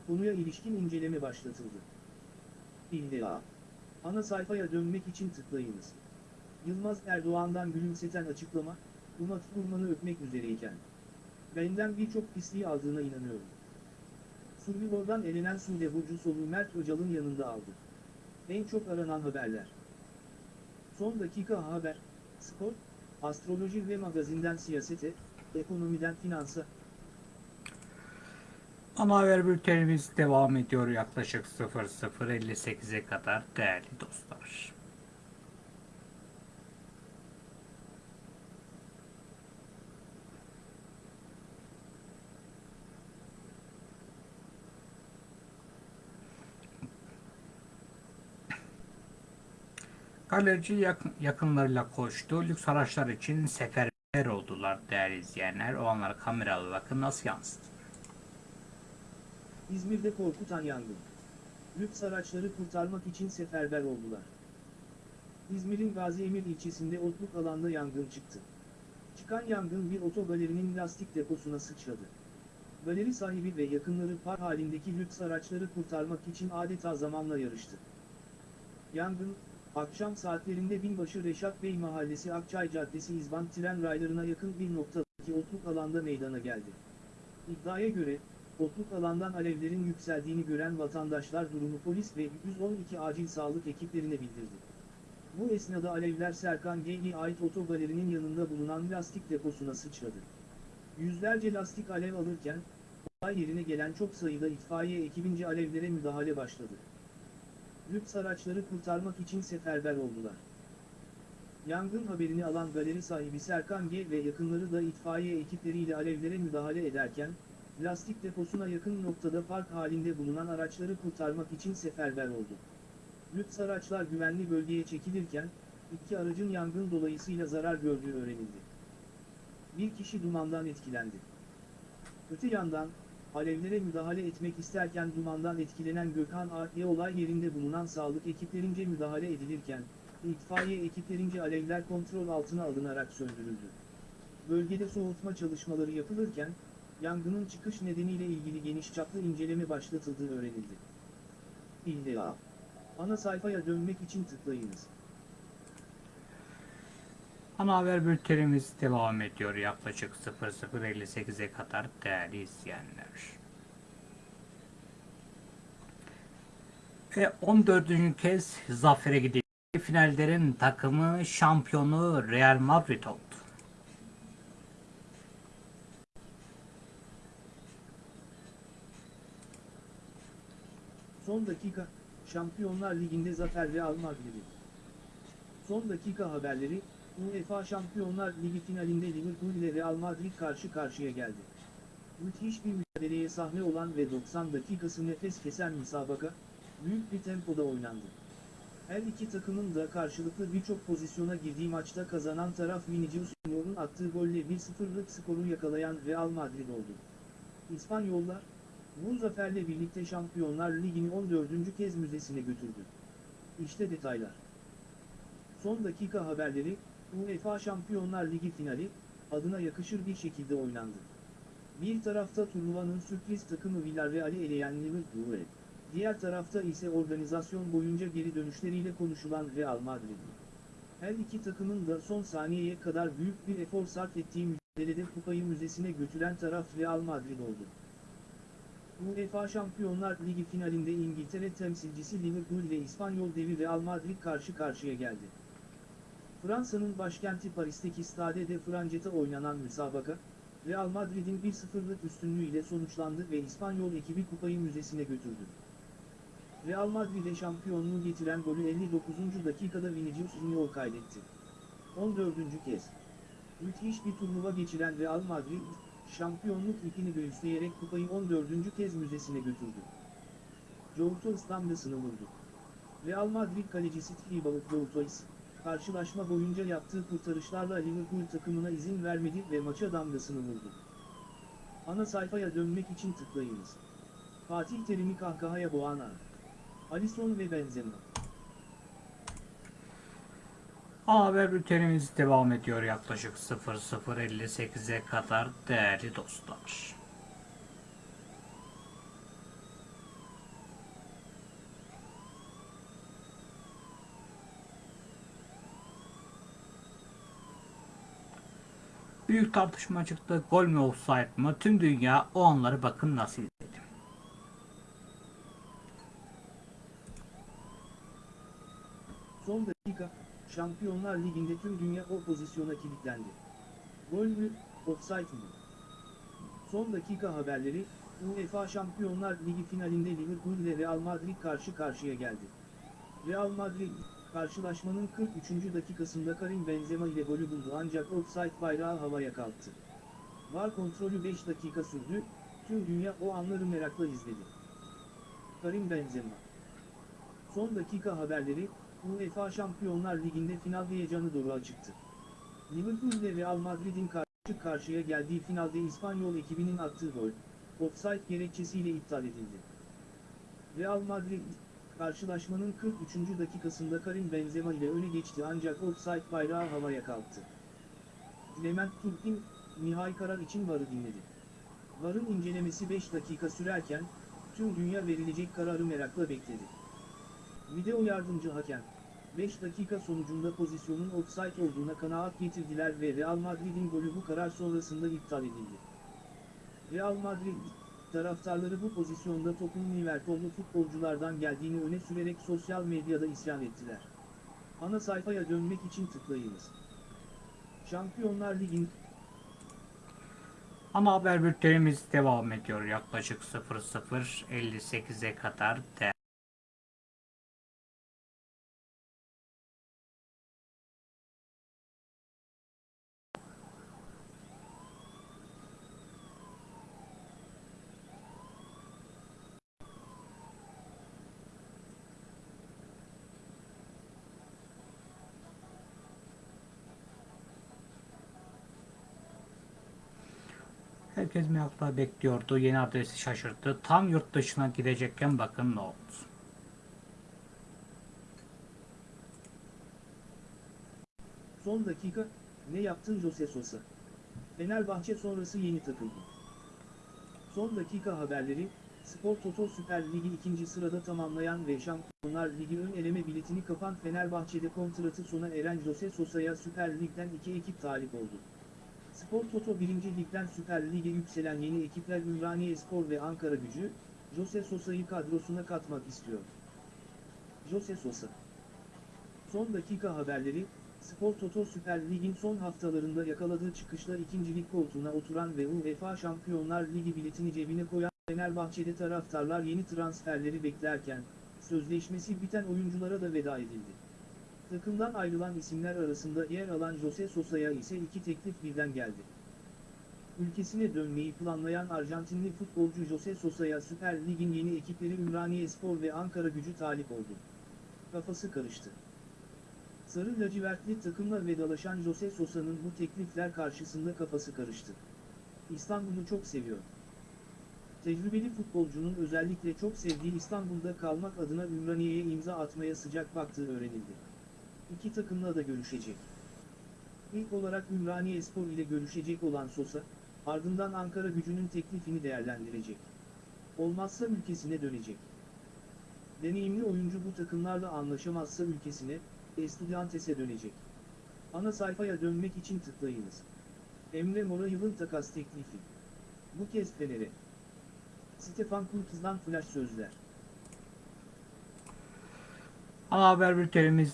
B: konuya ilişkin inceleme başlatıldı. İlla. Ana sayfaya dönmek için tıklayınız. Yılmaz Erdoğan'dan gülümseten açıklama, Uma Thurman'ı öpmek üzereyken. Benden birçok pisliği aldığına inanıyorum. Survivor'dan elenen Sude soluğu Mert Öcal'ın yanında aldı. En çok aranan haberler. Son dakika haber, spor, astroloji ve magazinden siyasete, ekonomiden finansa,
A: Ana haber bültenimiz devam ediyor yaklaşık 00.58'e kadar değerli dostlar. Galerici yakın, yakınlarıyla koştu. Lüks araçlar için seferber oldular değerli izleyenler. O anları kameralı bakın nasıl yansıdı.
B: İzmir'de korkutan yangın. Lüks araçları kurtarmak için seferber oldular. İzmir'in Gazi Emir ilçesinde otluk alanda yangın çıktı. Çıkan yangın bir otogalerinin lastik deposuna sıçradı. Galeri sahibi ve yakınları par halindeki lüks araçları kurtarmak için adeta zamanla yarıştı. Yangın, akşam saatlerinde Binbaşı Reşat Bey Mahallesi Akçay Caddesi İzban tren raylarına yakın bir noktadaki otluk alanda meydana geldi. İddiaya göre, otluk alandan alevlerin yükseldiğini gören vatandaşlar durumu polis ve 112 acil sağlık ekiplerine bildirdi. Bu esnada alevler Serkan Geyli'ye ait otogalerinin yanında bulunan lastik deposuna sıçradı. Yüzlerce lastik alev alırken, olay yerine gelen çok sayıda itfaiye ekibince alevlere müdahale başladı. Lüks araçları kurtarmak için seferber oldular. Yangın haberini alan galeri sahibi Serkan G ve yakınları da itfaiye ekipleriyle alevlere müdahale ederken, lastik deposuna yakın noktada park halinde bulunan araçları kurtarmak için seferber oldu. Lüks araçlar güvenli bölgeye çekilirken, iki aracın yangın dolayısıyla zarar gördüğü öğrenildi. Bir kişi dumandan etkilendi. Öte yandan, alevlere müdahale etmek isterken dumandan etkilenen Gökhan A.Y. olay yerinde bulunan sağlık ekiplerince müdahale edilirken, itfaiye ekiplerince alevler kontrol altına alınarak söndürüldü. Bölgede soğutma çalışmaları yapılırken, yangının çıkış nedeniyle ilgili geniş çaplı inceleme başlatıldığı öğrenildi. İlla. Ana sayfaya dönmek için tıklayınız.
A: Ana haber bültenimiz devam ediyor yaklaşık 00.58'e kadar değerli izleyenler. Ve 14. kez zafere gidildi. Finallerin takımı şampiyonu Real Madrid oldu.
B: Son dakika, Şampiyonlar Ligi'nde zafer Real Madrid'i. Son dakika haberleri, UEFA Şampiyonlar Ligi finalinde Liverpool ile Real Madrid karşı karşıya geldi. Müthiş bir mücadeleye sahne olan ve 90 dakikası nefes kesen müsabaka, büyük bir tempoda oynandı. Her iki takımın da karşılıklı birçok pozisyona girdiği maçta kazanan taraf Vinicius Junior'un attığı golle 1-0'lık skoru yakalayan Real Madrid oldu. İspanyollar, bu zaferle birlikte Şampiyonlar Ligi'ni 14. kez müzesine götürdü. İşte detaylar. Son dakika haberleri, UEFA Şampiyonlar Ligi finali, adına yakışır bir şekilde oynandı. Bir tarafta turnuvanın sürpriz takımı Villarreal'i eleyen Liverpool, diğer tarafta ise organizasyon boyunca geri dönüşleriyle konuşulan Real Madrid. Her iki takımın da son saniyeye kadar büyük bir efor sarf ettiği mücadelede kupayı müzesine götüren taraf Real Madrid oldu. UEFA Şampiyonlar Ligi finalinde İngiltere temsilcisi Liverpool ile İspanyol devi Real Madrid karşı karşıya geldi. Fransa'nın başkenti Paris'teki Stade de Francet'te oynanan müsabaka, Real Madrid'in 1-0'lık üstünlüğüyle sonuçlandı ve İspanyol ekibi kupayı müzesine götürdü. Real Madrid'e şampiyonluğu getiren golü 59. dakikada Vinicius Junior kaydetti. 14. kez. Müthiş bir turnuva geçiren Real Madrid, şampiyonluk ipini göğüsleyerek kupayı 14. kez müzesine götürdü. Courtois damgasını vurdu. Real Madrid kalecisi Thibaut Courtois, karşılaşma boyunca yaptığı kurtarışlarla Liverpool takımına izin vermedi ve maça damgasını vurdu. Ana sayfaya dönmek için tıklayınız. Fatih Terim'i kahkahaya boğan an. Alisson ve Benzema.
A: Ana haber bültenimiz devam ediyor yaklaşık 00.58'e kadar değerli dostlar. Büyük tartışma çıktı. Gol mü offside mı? Tüm dünya o anları bakın nasıl izledi.
B: Son dakika, Şampiyonlar Ligi'nde tüm dünya o pozisyona kilitlendi. Gol mü, offside mı? Son dakika haberleri, UEFA Şampiyonlar Ligi finalinde Liverpool ile Real Madrid karşı karşıya geldi. Real Madrid, karşılaşmanın 43. dakikasında Karim Benzema ile golü buldu ancak offside bayrağı havaya kalktı. VAR kontrolü 5 dakika sürdü, tüm dünya o anları merakla izledi. Karim Benzema Son dakika haberleri, UEFA Şampiyonlar Ligi'nde final heyecanı doğru çıktı. Liverpool ile Real Madrid'in karşı karşıya geldiği finalde İspanyol ekibinin attığı gol, offside gerekçesiyle iptal edildi. Real Madrid, karşılaşmanın 43. dakikasında Karim Benzema ile öne geçti ancak offside bayrağı havaya kalktı. Levent Turkin, nihai karar için VAR'ı dinledi. VAR'ın incelemesi 5 dakika sürerken, tüm dünya verilecek kararı merakla bekledi. Video yardımcı hakem, 5 dakika sonucunda pozisyonun offside olduğuna kanaat getirdiler ve Real Madrid'in golü bu karar sonrasında iptal edildi. Real Madrid, taraftarları bu pozisyonda topun Liverpool'lu futbolculardan geldiğini öne sürerek sosyal medyada isyan ettiler. Ana sayfaya dönmek için tıklayınız. Şampiyonlar Ligi'nin
A: Ana haber bültenimiz devam ediyor. Yaklaşık 00.58'e kadar de Herkes merakla bekliyordu. Yeni adresi şaşırttı. Tam yurt dışına gidecekken bakın ne oldu.
B: son dakika, ne yaptın Jose Sosa? Fenerbahçe sonrası yeni takıldı. Son dakika haberleri, Spor Toto Süper Ligi ikinci sırada tamamlayan ve Şampiyonlar Ligi ön eleme biletini kapan Fenerbahçe'de kontratı sona eren Jose Sosa'ya Süper Lig'den iki ekip talip oldu. Spor Toto 1. Lig'den Süper Lig'e yükselen yeni ekipler Ümraniye Spor ve Ankara Gücü, Jose Sosa'yı kadrosuna katmak istiyor. Jose Sosa Son dakika haberleri, Spor Toto Süper Lig'in son haftalarında yakaladığı çıkışla ikincilik koltuğuna oturan ve UEFA Şampiyonlar Ligi biletini cebine koyan Fenerbahçe'de taraftarlar yeni transferleri beklerken, sözleşmesi biten oyunculara da veda edildi. Takımdan ayrılan isimler arasında yer alan Jose Sosa'ya ise iki teklif birden geldi. Ülkesine dönmeyi planlayan Arjantinli futbolcu Jose Sosa'ya Süper Lig'in yeni ekipleri Ümraniye Spor ve Ankara gücü talip oldu. Kafası karıştı. Sarı lacivertli takımla vedalaşan Jose Sosa'nın bu teklifler karşısında kafası karıştı. İstanbul'u çok seviyor. Tecrübeli futbolcunun özellikle çok sevdiği İstanbul'da kalmak adına Ümraniye'ye imza atmaya sıcak baktığı öğrenildi. İki takımla da görüşecek. İlk olarak Ümraniye Spor ile görüşecek olan Sosa, ardından Ankara gücünün teklifini değerlendirecek. Olmazsa ülkesine dönecek. Deneyimli oyuncu bu takımlarla anlaşamazsa ülkesine, Estudiantes'e dönecek. Ana sayfaya dönmek için tıklayınız. Emre Mor'a yılın takas teklifi. Bu kez Fener'e. Stefan Kultuz'dan flash sözler.
A: Ana haber bültenimiz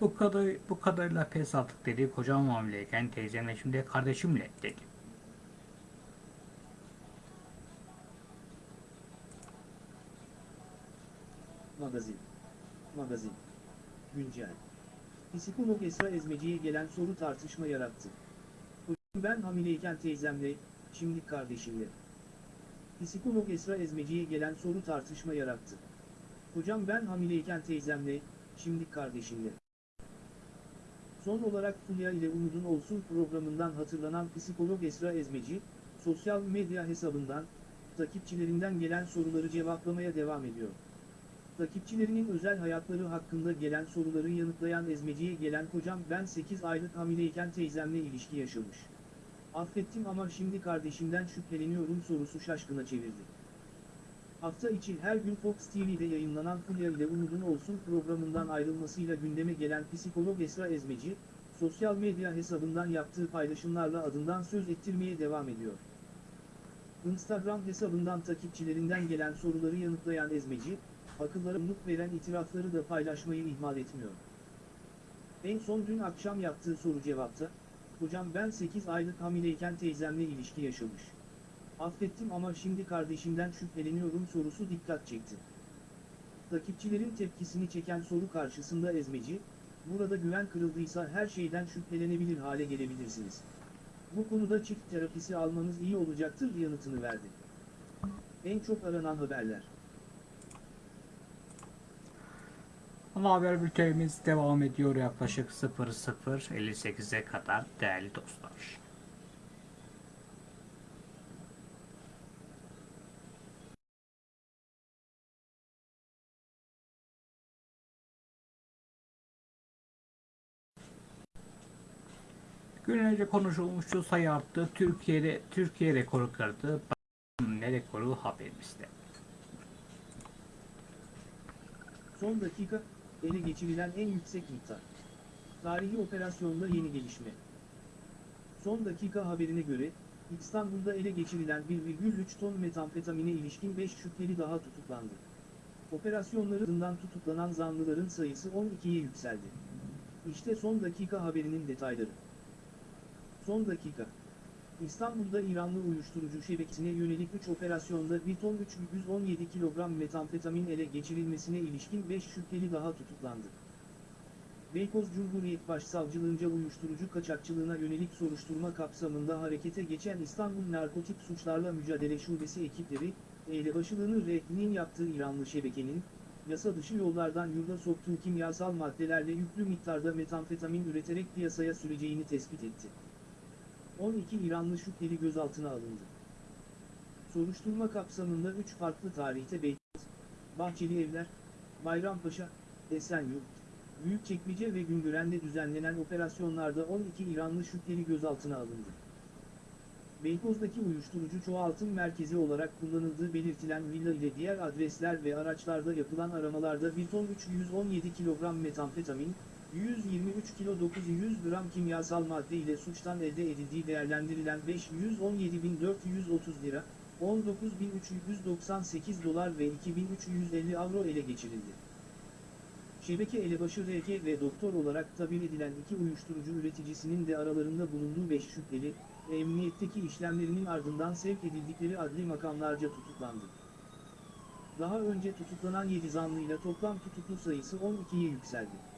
A: Bu kadar bu kadarıyla pes attık dedi. Kocam hamileyken teyzemle şimdi kardeşimle dedi.
B: Magazin. Magazin. Güncel. Psikolog Esra Ezmeci'ye gelen soru tartışma yarattı. Ben hamileyken teyzemle, şimdi kardeşimle. Psikolog Esra Ezmeci'ye gelen soru tartışma yarattı. Hocam ben hamileyken teyzemle, şimdi kardeşimle. Son olarak Fulya ile Umudun Olsun programından hatırlanan psikolog Esra Ezmeci, sosyal medya hesabından, takipçilerinden gelen soruları cevaplamaya devam ediyor. Takipçilerinin özel hayatları hakkında gelen soruları yanıtlayan Ezmeci'ye gelen kocam ben 8 aylık hamileyken teyzemle ilişki yaşamış. Affettim ama şimdi kardeşimden şüpheleniyorum sorusu şaşkına çevirdi. Hafta içi her gün Fox TV'de yayınlanan Fulya ile Umudun Olsun programından ayrılmasıyla gündeme gelen psikolog Esra Ezmeci, sosyal medya hesabından yaptığı paylaşımlarla adından söz ettirmeye devam ediyor. Instagram hesabından takipçilerinden gelen soruları yanıtlayan Ezmeci, akıllara umut veren itirafları da paylaşmayı ihmal etmiyor. En son dün akşam yaptığı soru cevapta, hocam ben 8 aylık hamileyken teyzemle ilişki yaşamış. Affettim ama şimdi kardeşimden şüpheleniyorum sorusu dikkat çekti. Takipçilerin tepkisini çeken soru karşısında Ezmeci, burada güven kırıldıysa her şeyden şüphelenebilir hale gelebilirsiniz. Bu konuda çift terapisi almanız iyi olacaktır yanıtını verdi. En çok aranan haberler.
A: Ama haber bültenimiz devam ediyor yaklaşık 00.58'e kadar değerli dostlar. Gün önce konuşulmuştu sayı arttı. Türkiye'de Türkiye rekoru kırdı. Ne rekoru haberimizde.
B: Son dakika, ele geçirilen en yüksek miktar. Tarihi operasyonda yeni gelişme. Son dakika haberine göre, İstanbul'da ele geçirilen 1,3 ton metamfetamine ilişkin 5 şüpheli daha tutuklandı. Operasyonlarından tutuklanan zanlıların sayısı 12'ye yükseldi. İşte son dakika haberinin detayları. Son dakika. İstanbul'da İranlı uyuşturucu şebekesine yönelik 3 operasyonda 1 ton 317 kilogram metamfetamin ele geçirilmesine ilişkin 5 şüpheli daha tutuklandı. Beykoz Cumhuriyet Başsavcılığınca uyuşturucu kaçakçılığına yönelik soruşturma kapsamında harekete geçen İstanbul Narkotik Suçlarla Mücadele Şubesi ekipleri, elebaşılığını REH'nin yaptığı İranlı şebekenin, yasa dışı yollardan yurda soktuğu kimyasal maddelerle yüklü miktarda metamfetamin üreterek piyasaya süreceğini tespit etti. 12 İranlı şüpheli gözaltına alındı. Soruşturma kapsamında 3 farklı tarihte Beykoz, Bahçeli Evler, Bayrampaşa, Esenyurt, Büyükçekmece ve Güngören'de düzenlenen operasyonlarda 12 İranlı şüpheli gözaltına alındı. Beykoz'daki uyuşturucu çoğaltım merkezi olarak kullanıldığı belirtilen villa ile diğer adresler ve araçlarda yapılan aramalarda 1 ton 317 kilogram metamfetamin, 123 kilo 900 gram kimyasal madde ile suçtan elde edildiği değerlendirilen 517.430 lira, 19.398 dolar ve 2.350 avro ele geçirildi. Şebeke elebaşı RK ve doktor olarak tabir edilen iki uyuşturucu üreticisinin de aralarında bulunduğu 5 şüpheli, emniyetteki işlemlerinin ardından sevk edildikleri adli makamlarca tutuklandı. Daha önce tutuklanan 7 zanlıyla toplam tutuklu sayısı 12'ye yükseldi.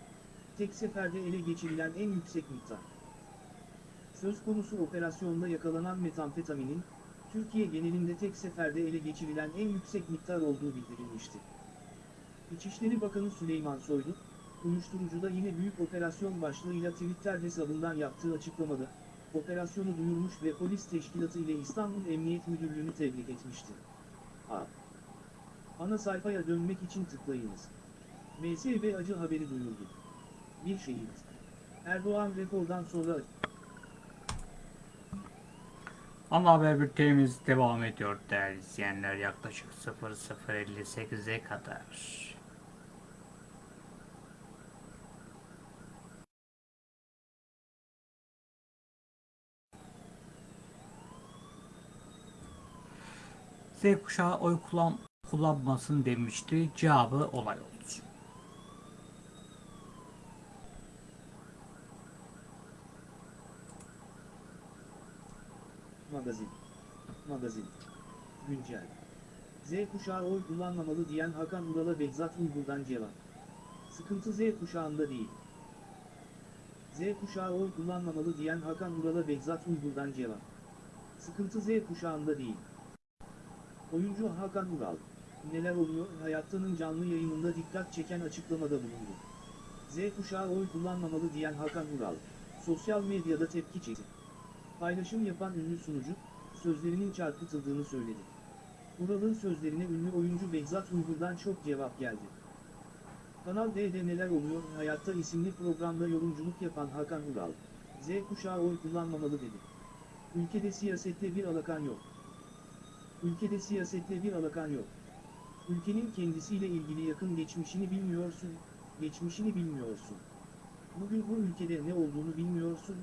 B: Tek seferde ele geçirilen en yüksek miktar. Söz konusu operasyonda yakalanan metamfetaminin, Türkiye genelinde tek seferde ele geçirilen en yüksek miktar olduğu bildirilmişti. İçişleri Bakanı Süleyman Soylu, uyuşturucuda yine büyük operasyon başlığıyla Twitter hesabından yaptığı açıklamada, operasyonu duyurmuş ve polis teşkilatı ile İstanbul Emniyet Müdürlüğü'nü tebrik etmişti. A. Ana sayfaya dönmek için tıklayınız. MSB acı haberi duyurdu. Bir şehit. Erdoğan rekordan sonra
A: Ama haber bültenimiz devam ediyor değerli izleyenler yaklaşık 00.58'e kadar. Z kuşağı oy kullan kullanmasın demişti. Cevabı olay oldu.
B: Magazin. Magazin. Güncel. Z kuşağı oy kullanmamalı diyen Hakan Ural'a Behzat Uygur'dan cevap. Sıkıntı Z kuşağında değil. Z kuşağı oy kullanmamalı diyen Hakan Ural'a Behzat Uygur'dan cevap. Sıkıntı Z kuşağında değil. Oyuncu Hakan Ural, neler oluyor hayattanın canlı yayınında dikkat çeken açıklamada bulundu. Z kuşağı oy kullanmamalı diyen Hakan Ural, sosyal medyada tepki çekti. Paylaşım yapan ünlü sunucu, sözlerinin çarpıtıldığını söyledi. Ural'ın sözlerine ünlü oyuncu Behzat Uygur'dan çok cevap geldi. Kanal D'de neler oluyor hayatta isimli programda yorumculuk yapan Hakan Ural, Z kuşağı oy kullanmamalı dedi. Ülkede siyasette bir alakan yok. Ülkede siyasette bir alakan yok. Ülkenin kendisiyle ilgili yakın geçmişini bilmiyorsun, geçmişini bilmiyorsun. Bugün bu ülkede ne olduğunu bilmiyorsun,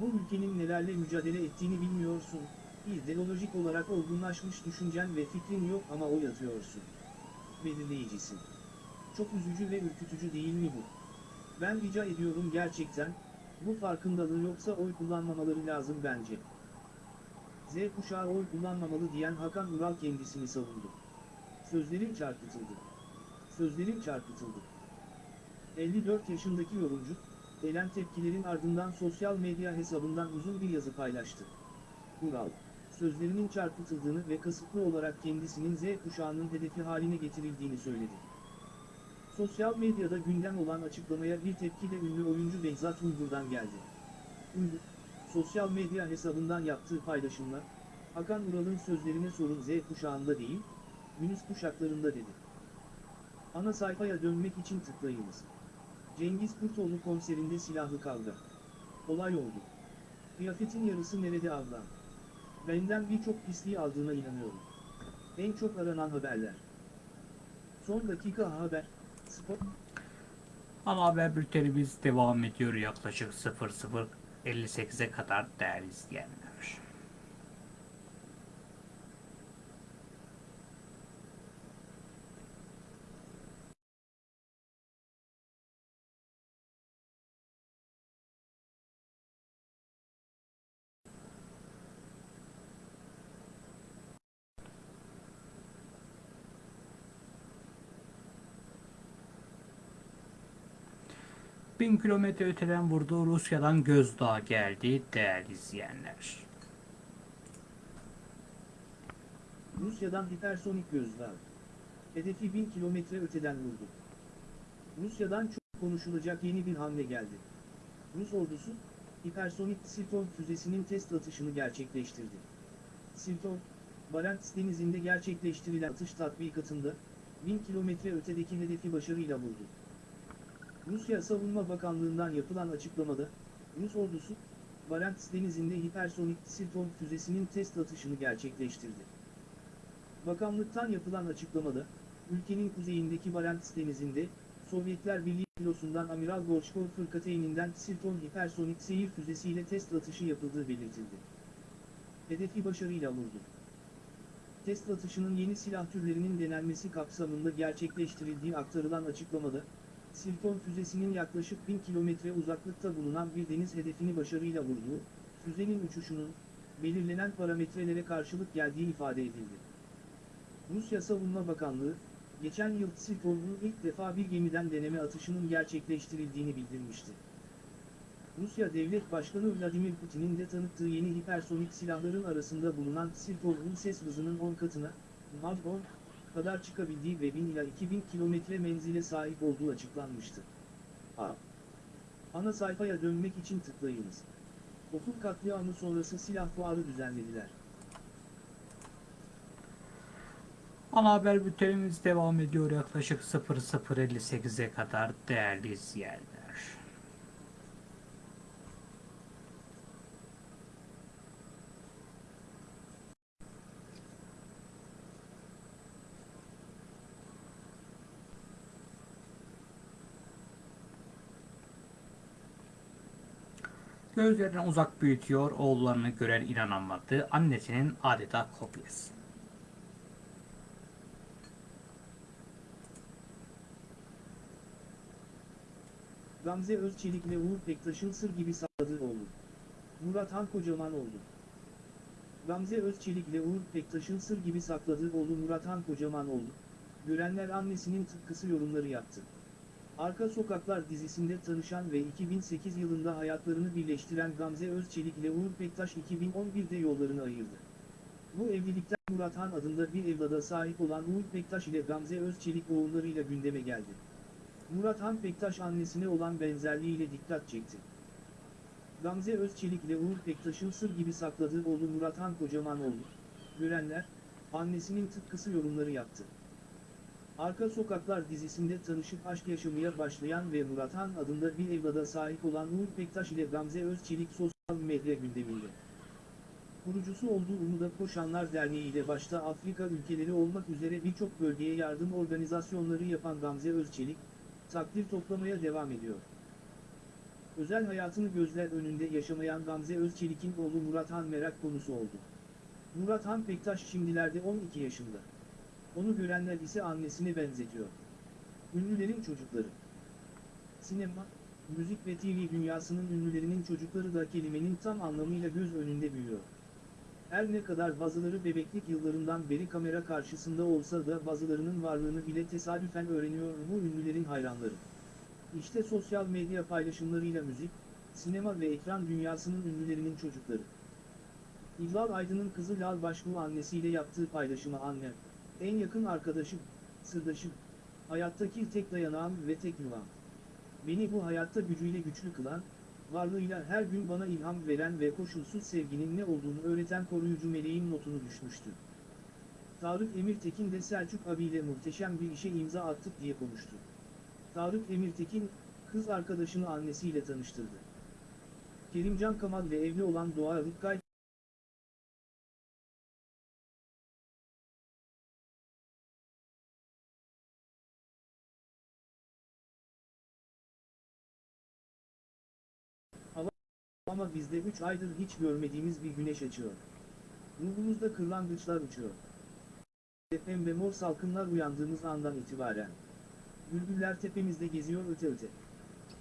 B: bu ülkenin nelerle mücadele ettiğini bilmiyorsun, İdeolojik olarak olgunlaşmış düşüncen ve fikrin yok ama oy atıyorsun. Belirleyicisin. Çok üzücü ve ürkütücü değil mi bu? Ben rica ediyorum gerçekten, bu farkındalığı yoksa oy kullanmamaları lazım bence. Z kuşağı oy kullanmamalı diyen Hakan Ural kendisini savundu. Sözlerim çarpıtıldı. Sözlerim çarpıtıldı. 54 yaşındaki yorumcu, gelen tepkilerin ardından sosyal medya hesabından uzun bir yazı paylaştı. Ural, sözlerinin çarpıtıldığını ve kasıtlı olarak kendisinin Z kuşağının hedefi haline getirildiğini söyledi. Sosyal medyada gündem olan açıklamaya bir tepki de ünlü oyuncu Behzat Uygur'dan geldi. Uygur, sosyal medya hesabından yaptığı paylaşımla, Hakan Ural'ın sözlerine sorun Z kuşağında değil, Yunus kuşaklarında dedi. Ana sayfaya dönmek için tıklayınız. Cengiz Kurtoğlu konserinde silahlı kavga. Olay oldu. Kıyafetin yarısı nerede ablam? Benden birçok pisliği aldığına inanıyorum. En çok aranan haberler. Son dakika haber. Spor.
A: Ana haber bültenimiz devam ediyor yaklaşık 00.58'e kadar değerli izleyenler. Bin kilometre öteden vurduğu Rusya'dan gözdağı geldi değerli izleyenler.
B: Rusya'dan hipersonik gözdağı. Hedefi 1000 kilometre öteden vurdu. Rusya'dan çok konuşulacak yeni bir hamle geldi. Rus ordusu, hipersonik Sirton füzesinin test atışını gerçekleştirdi. Sirton, Barents denizinde gerçekleştirilen atış tatbikatında, 1000 kilometre ötedeki hedefi başarıyla vurdu. Rusya Savunma Bakanlığı'ndan yapılan açıklamada, Rus ordusu, Barents denizinde hipersonik Sirton füzesinin test atışını gerçekleştirdi. Bakanlıktan yapılan açıklamada, ülkenin kuzeyindeki Barents denizinde, Sovyetler Birliği filosundan Amiral Gorchkov fırkateyninden Sirton hipersonik seyir füzesiyle test atışı yapıldığı belirtildi. Hedefi başarıyla vurdu. Test atışının yeni silah türlerinin denenmesi kapsamında gerçekleştirildiği aktarılan açıklamada, Sirton füzesinin yaklaşık 1000 kilometre uzaklıkta bulunan bir deniz hedefini başarıyla vurduğu, füzenin uçuşunun, belirlenen parametrelere karşılık geldiği ifade edildi. Rusya Savunma Bakanlığı, geçen yıl Sirton'un ilk defa bir gemiden deneme atışının gerçekleştirildiğini bildirmişti. Rusya Devlet Başkanı Vladimir Putin'in de tanıttığı yeni hipersonik silahların arasında bulunan Sirton'un ses hızının 10 katına, Mach 10, kadar çıkabildiği ve 1000 ila 2000 kilometre menzile sahip olduğu açıklanmıştı. A. Ana sayfaya dönmek için tıklayınız. Okul katliamı sonrası silah fuarı düzenlediler.
A: Ana haber bültenimiz devam ediyor yaklaşık 00.58'e kadar değerli izleyenler. Gözlerinden uzak büyütüyor, oğullarını gören inanamadı, annesinin adeta kopyası.
B: Gamze Özçelik ve Uğur Pektaş'ın sır gibi sakladığı oğlu. Murat Han Kocaman oldu. Gamze Özçelik ile Uğur Pektaş'ın sır gibi sakladığı oğlu Murat Han Kocaman oldu. Görenler annesinin tıpkısı yorumları yaptı. Arka Sokaklar dizisinde tanışan ve 2008 yılında hayatlarını birleştiren Gamze Özçelik ile Uğur Pektaş 2011'de yollarını ayırdı. Bu evlilikten Murat Han adında bir evlada sahip olan Uğur Pektaş ile Gamze Özçelik oğullarıyla gündeme geldi. Murat Han Pektaş annesine olan benzerliğiyle dikkat çekti. Gamze Özçelik ile Uğur Pektaş'ın sır gibi sakladığı oğlu Murat Han kocaman oldu. Görenler, annesinin tıpkısı yorumları yaptı. Arka Sokaklar dizisinde tanışıp aşk yaşamaya başlayan ve Murat Han adında bir evlada sahip olan Uğur Pektaş ile Gamze Özçelik sosyal medya gündeminde. Kurucusu olduğu Umuda Koşanlar Derneği ile başta Afrika ülkeleri olmak üzere birçok bölgeye yardım organizasyonları yapan Gamze Özçelik, takdir toplamaya devam ediyor. Özel hayatını gözler önünde yaşamayan Gamze Özçelik'in oğlu Murat Han merak konusu oldu. Murat Han Pektaş şimdilerde 12 yaşında. Onu görenler ise annesine benzetiyor. Ünlülerin çocukları. Sinema, müzik ve TV dünyasının ünlülerinin çocukları da kelimenin tam anlamıyla göz önünde büyüyor. Her ne kadar bazıları bebeklik yıllarından beri kamera karşısında olsa da bazılarının varlığını bile tesadüfen öğreniyor bu ünlülerin hayranları. İşte sosyal medya paylaşımlarıyla müzik, sinema ve ekran dünyasının ünlülerinin çocukları. İlal Aydın'ın kızı Lal Başbuğ annesiyle yaptığı paylaşıma annem, en yakın arkadaşım, sırdaşım, hayattaki tek dayanağım ve tek yuvam. Beni bu hayatta gücüyle güçlü kılan, varlığıyla her gün bana ilham veren ve koşulsuz sevginin ne olduğunu öğreten koruyucu meleğim notunu düşmüştü. Tarık Emirtekin de Selçuk abiyle muhteşem bir işe imza attık diye konuştu. Tarık Emirtekin, kız arkadaşını annesiyle tanıştırdı. Kerimcan Kamal ve evli olan Doğa Rıkkay, ama bizde 3 aydır hiç görmediğimiz bir güneş açıyor. Ruhumuzda kırlangıçlar uçuyor. Pembe mor salkımlar uyandığımız andan itibaren. Bülbüller tepemizde geziyor öte öte.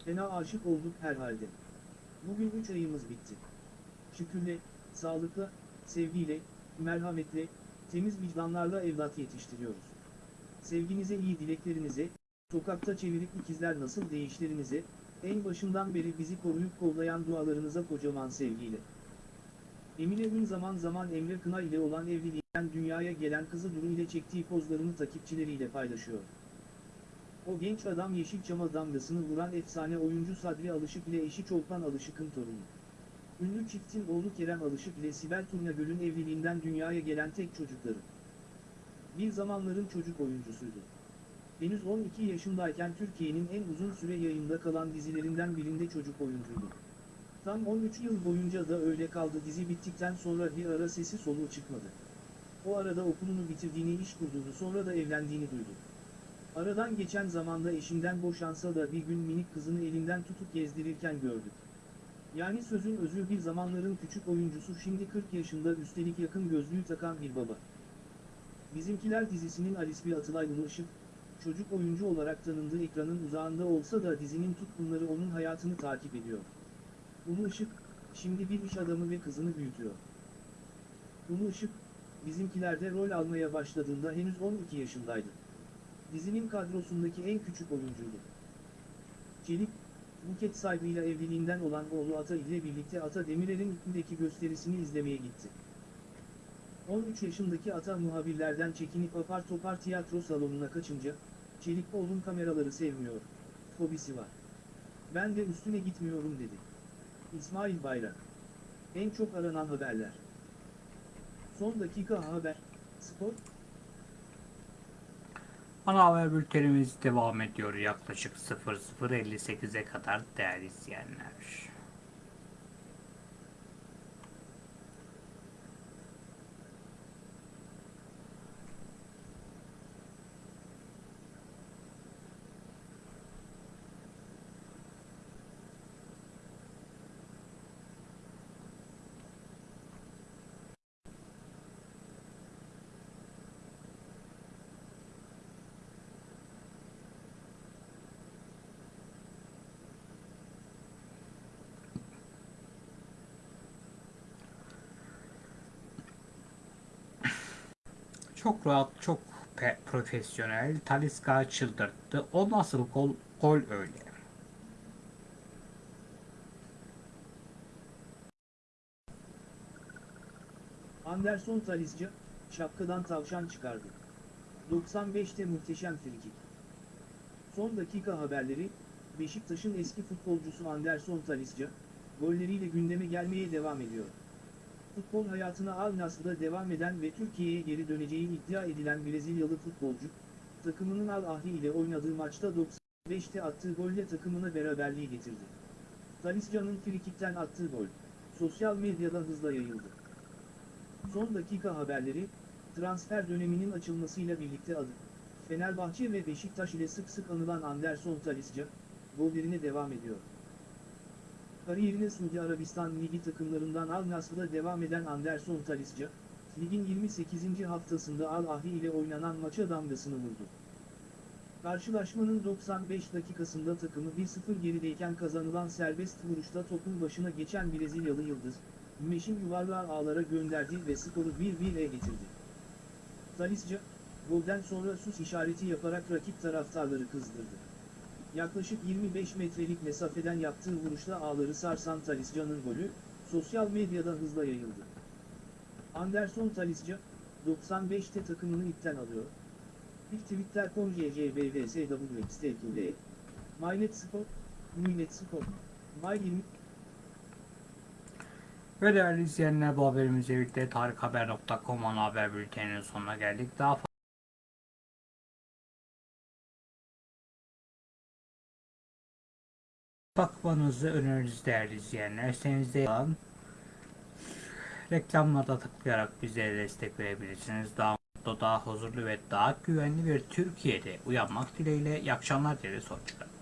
B: Fena aşık olduk herhalde. Bugün 3 ayımız bitti. Şükürle, sağlıkla, sevgiyle, merhametle, temiz vicdanlarla evlat yetiştiriyoruz. Sevginize iyi dileklerinize, sokakta çevirip ikizler nasıl değişlerinize, en başından beri bizi koruyup kollayan dualarınıza kocaman sevgiyle. Emine Ün zaman zaman Emre Kına ile olan evliliğinden dünyaya gelen kızı Duru ile çektiği pozlarını takipçileriyle paylaşıyor. O genç adam Yeşilçam'a damgasını vuran efsane oyuncu Sadri Alışık ile eşi Çolpan Alışık'ın torunu. Ünlü çiftin oğlu Kerem Alışık ile Sibel Turnagöl'ün evliliğinden dünyaya gelen tek çocukları. Bir zamanların çocuk oyuncusuydu. Henüz 12 yaşındayken Türkiye'nin en uzun süre yayında kalan dizilerinden birinde çocuk oyuncuydu. Tam 13 yıl boyunca da öyle kaldı dizi bittikten sonra bir ara sesi soluğu çıkmadı. O arada okulunu bitirdiğini iş kurduğunu sonra da evlendiğini duydu. Aradan geçen zamanda eşinden boşansa da bir gün minik kızını elinden tutup gezdirirken gördük. Yani sözün özü bir zamanların küçük oyuncusu şimdi 40 yaşında üstelik yakın gözlüğü takan bir baba. Bizimkiler dizisinin Alisbi Atılay Ulu Işık, çocuk oyuncu olarak tanındığı ekranın uzağında olsa da dizinin tutkunları onun hayatını takip ediyor. Ulu Işık, şimdi bir iş adamı ve kızını büyütüyor. Ulu Işık, bizimkilerde rol almaya başladığında henüz 12 yaşındaydı. Dizinin kadrosundaki en küçük oyuncuydu. Çelik, Buket sahibiyle evliliğinden olan oğlu Ata ile birlikte Ata Demirer'in üstündeki gösterisini izlemeye gitti. 13 yaşındaki Ata muhabirlerden çekinip apar topar tiyatro salonuna kaçınca, Çelik oğlum kameraları sevmiyor, fobisi var. Ben de üstüne gitmiyorum dedi. İsmail Bayrak. En çok aranan haberler. Son dakika haber, spor,
A: Ana haber bültenimiz devam ediyor yaklaşık 00.58'e kadar değerli izleyenler. Çok rahat, çok profesyonel. Talisca çıldırttı. O nasıl gol, gol öyle.
B: Anderson Talisca, şapkadan tavşan çıkardı. 95'te muhteşem frikik. Son dakika haberleri, Beşiktaş'ın eski futbolcusu Anderson Talisca, golleriyle gündeme gelmeye devam ediyor. Futbol hayatına Al Nassr'da devam eden ve Türkiye'ye geri döneceği iddia edilen Brezilyalı futbolcu, takımının Al Ahli ile oynadığı maçta 95'te attığı golle takımına beraberliği getirdi. Talisca'nın frikikten attığı gol, sosyal medyada hızla yayıldı. Son dakika haberleri, transfer döneminin açılmasıyla birlikte adı, Fenerbahçe ve Beşiktaş ile sık sık anılan Anderson Talisca, gollerine devam ediyor. Kariyerine Suudi Arabistan Ligi takımlarından Al Nassr'da devam eden Anderson Talisca, ligin 28. haftasında Al Ahly ile oynanan maça damgasını vurdu. Karşılaşmanın 95 dakikasında takımı 1-0 gerideyken kazanılan serbest vuruşta topun başına geçen Brezilyalı Yıldız, Meşin yuvarlağı ağlara gönderdi ve skoru 1-1'e getirdi. Talisca, golden sonra sus işareti yaparak rakip taraftarları kızdırdı. Yaklaşık 25 metrelik mesafeden yaptığı vuruşla ağları sarsan Talisca'nın golü, sosyal medyada hızla yayıldı. Anderson Talisca, 95'te takımını ipten alıyor. Bir Twitter.com JJBVSWXTQD. MyNet Spor, MyNet Spor, My20
A: Ve değerli izleyenler bu haberimizle birlikte tarikhaber.com ana haber bülteninin sonuna geldik. Daha bakmanızı öneririz değerli izleyenler. Sitenizde olan reklamlarda tıklayarak bizlere destek verebilirsiniz. Daha mutlu, daha huzurlu ve daha güvenli bir Türkiye'de uyanmak dileğiyle. İyi akşamlar dileriz. Hoşçakalın.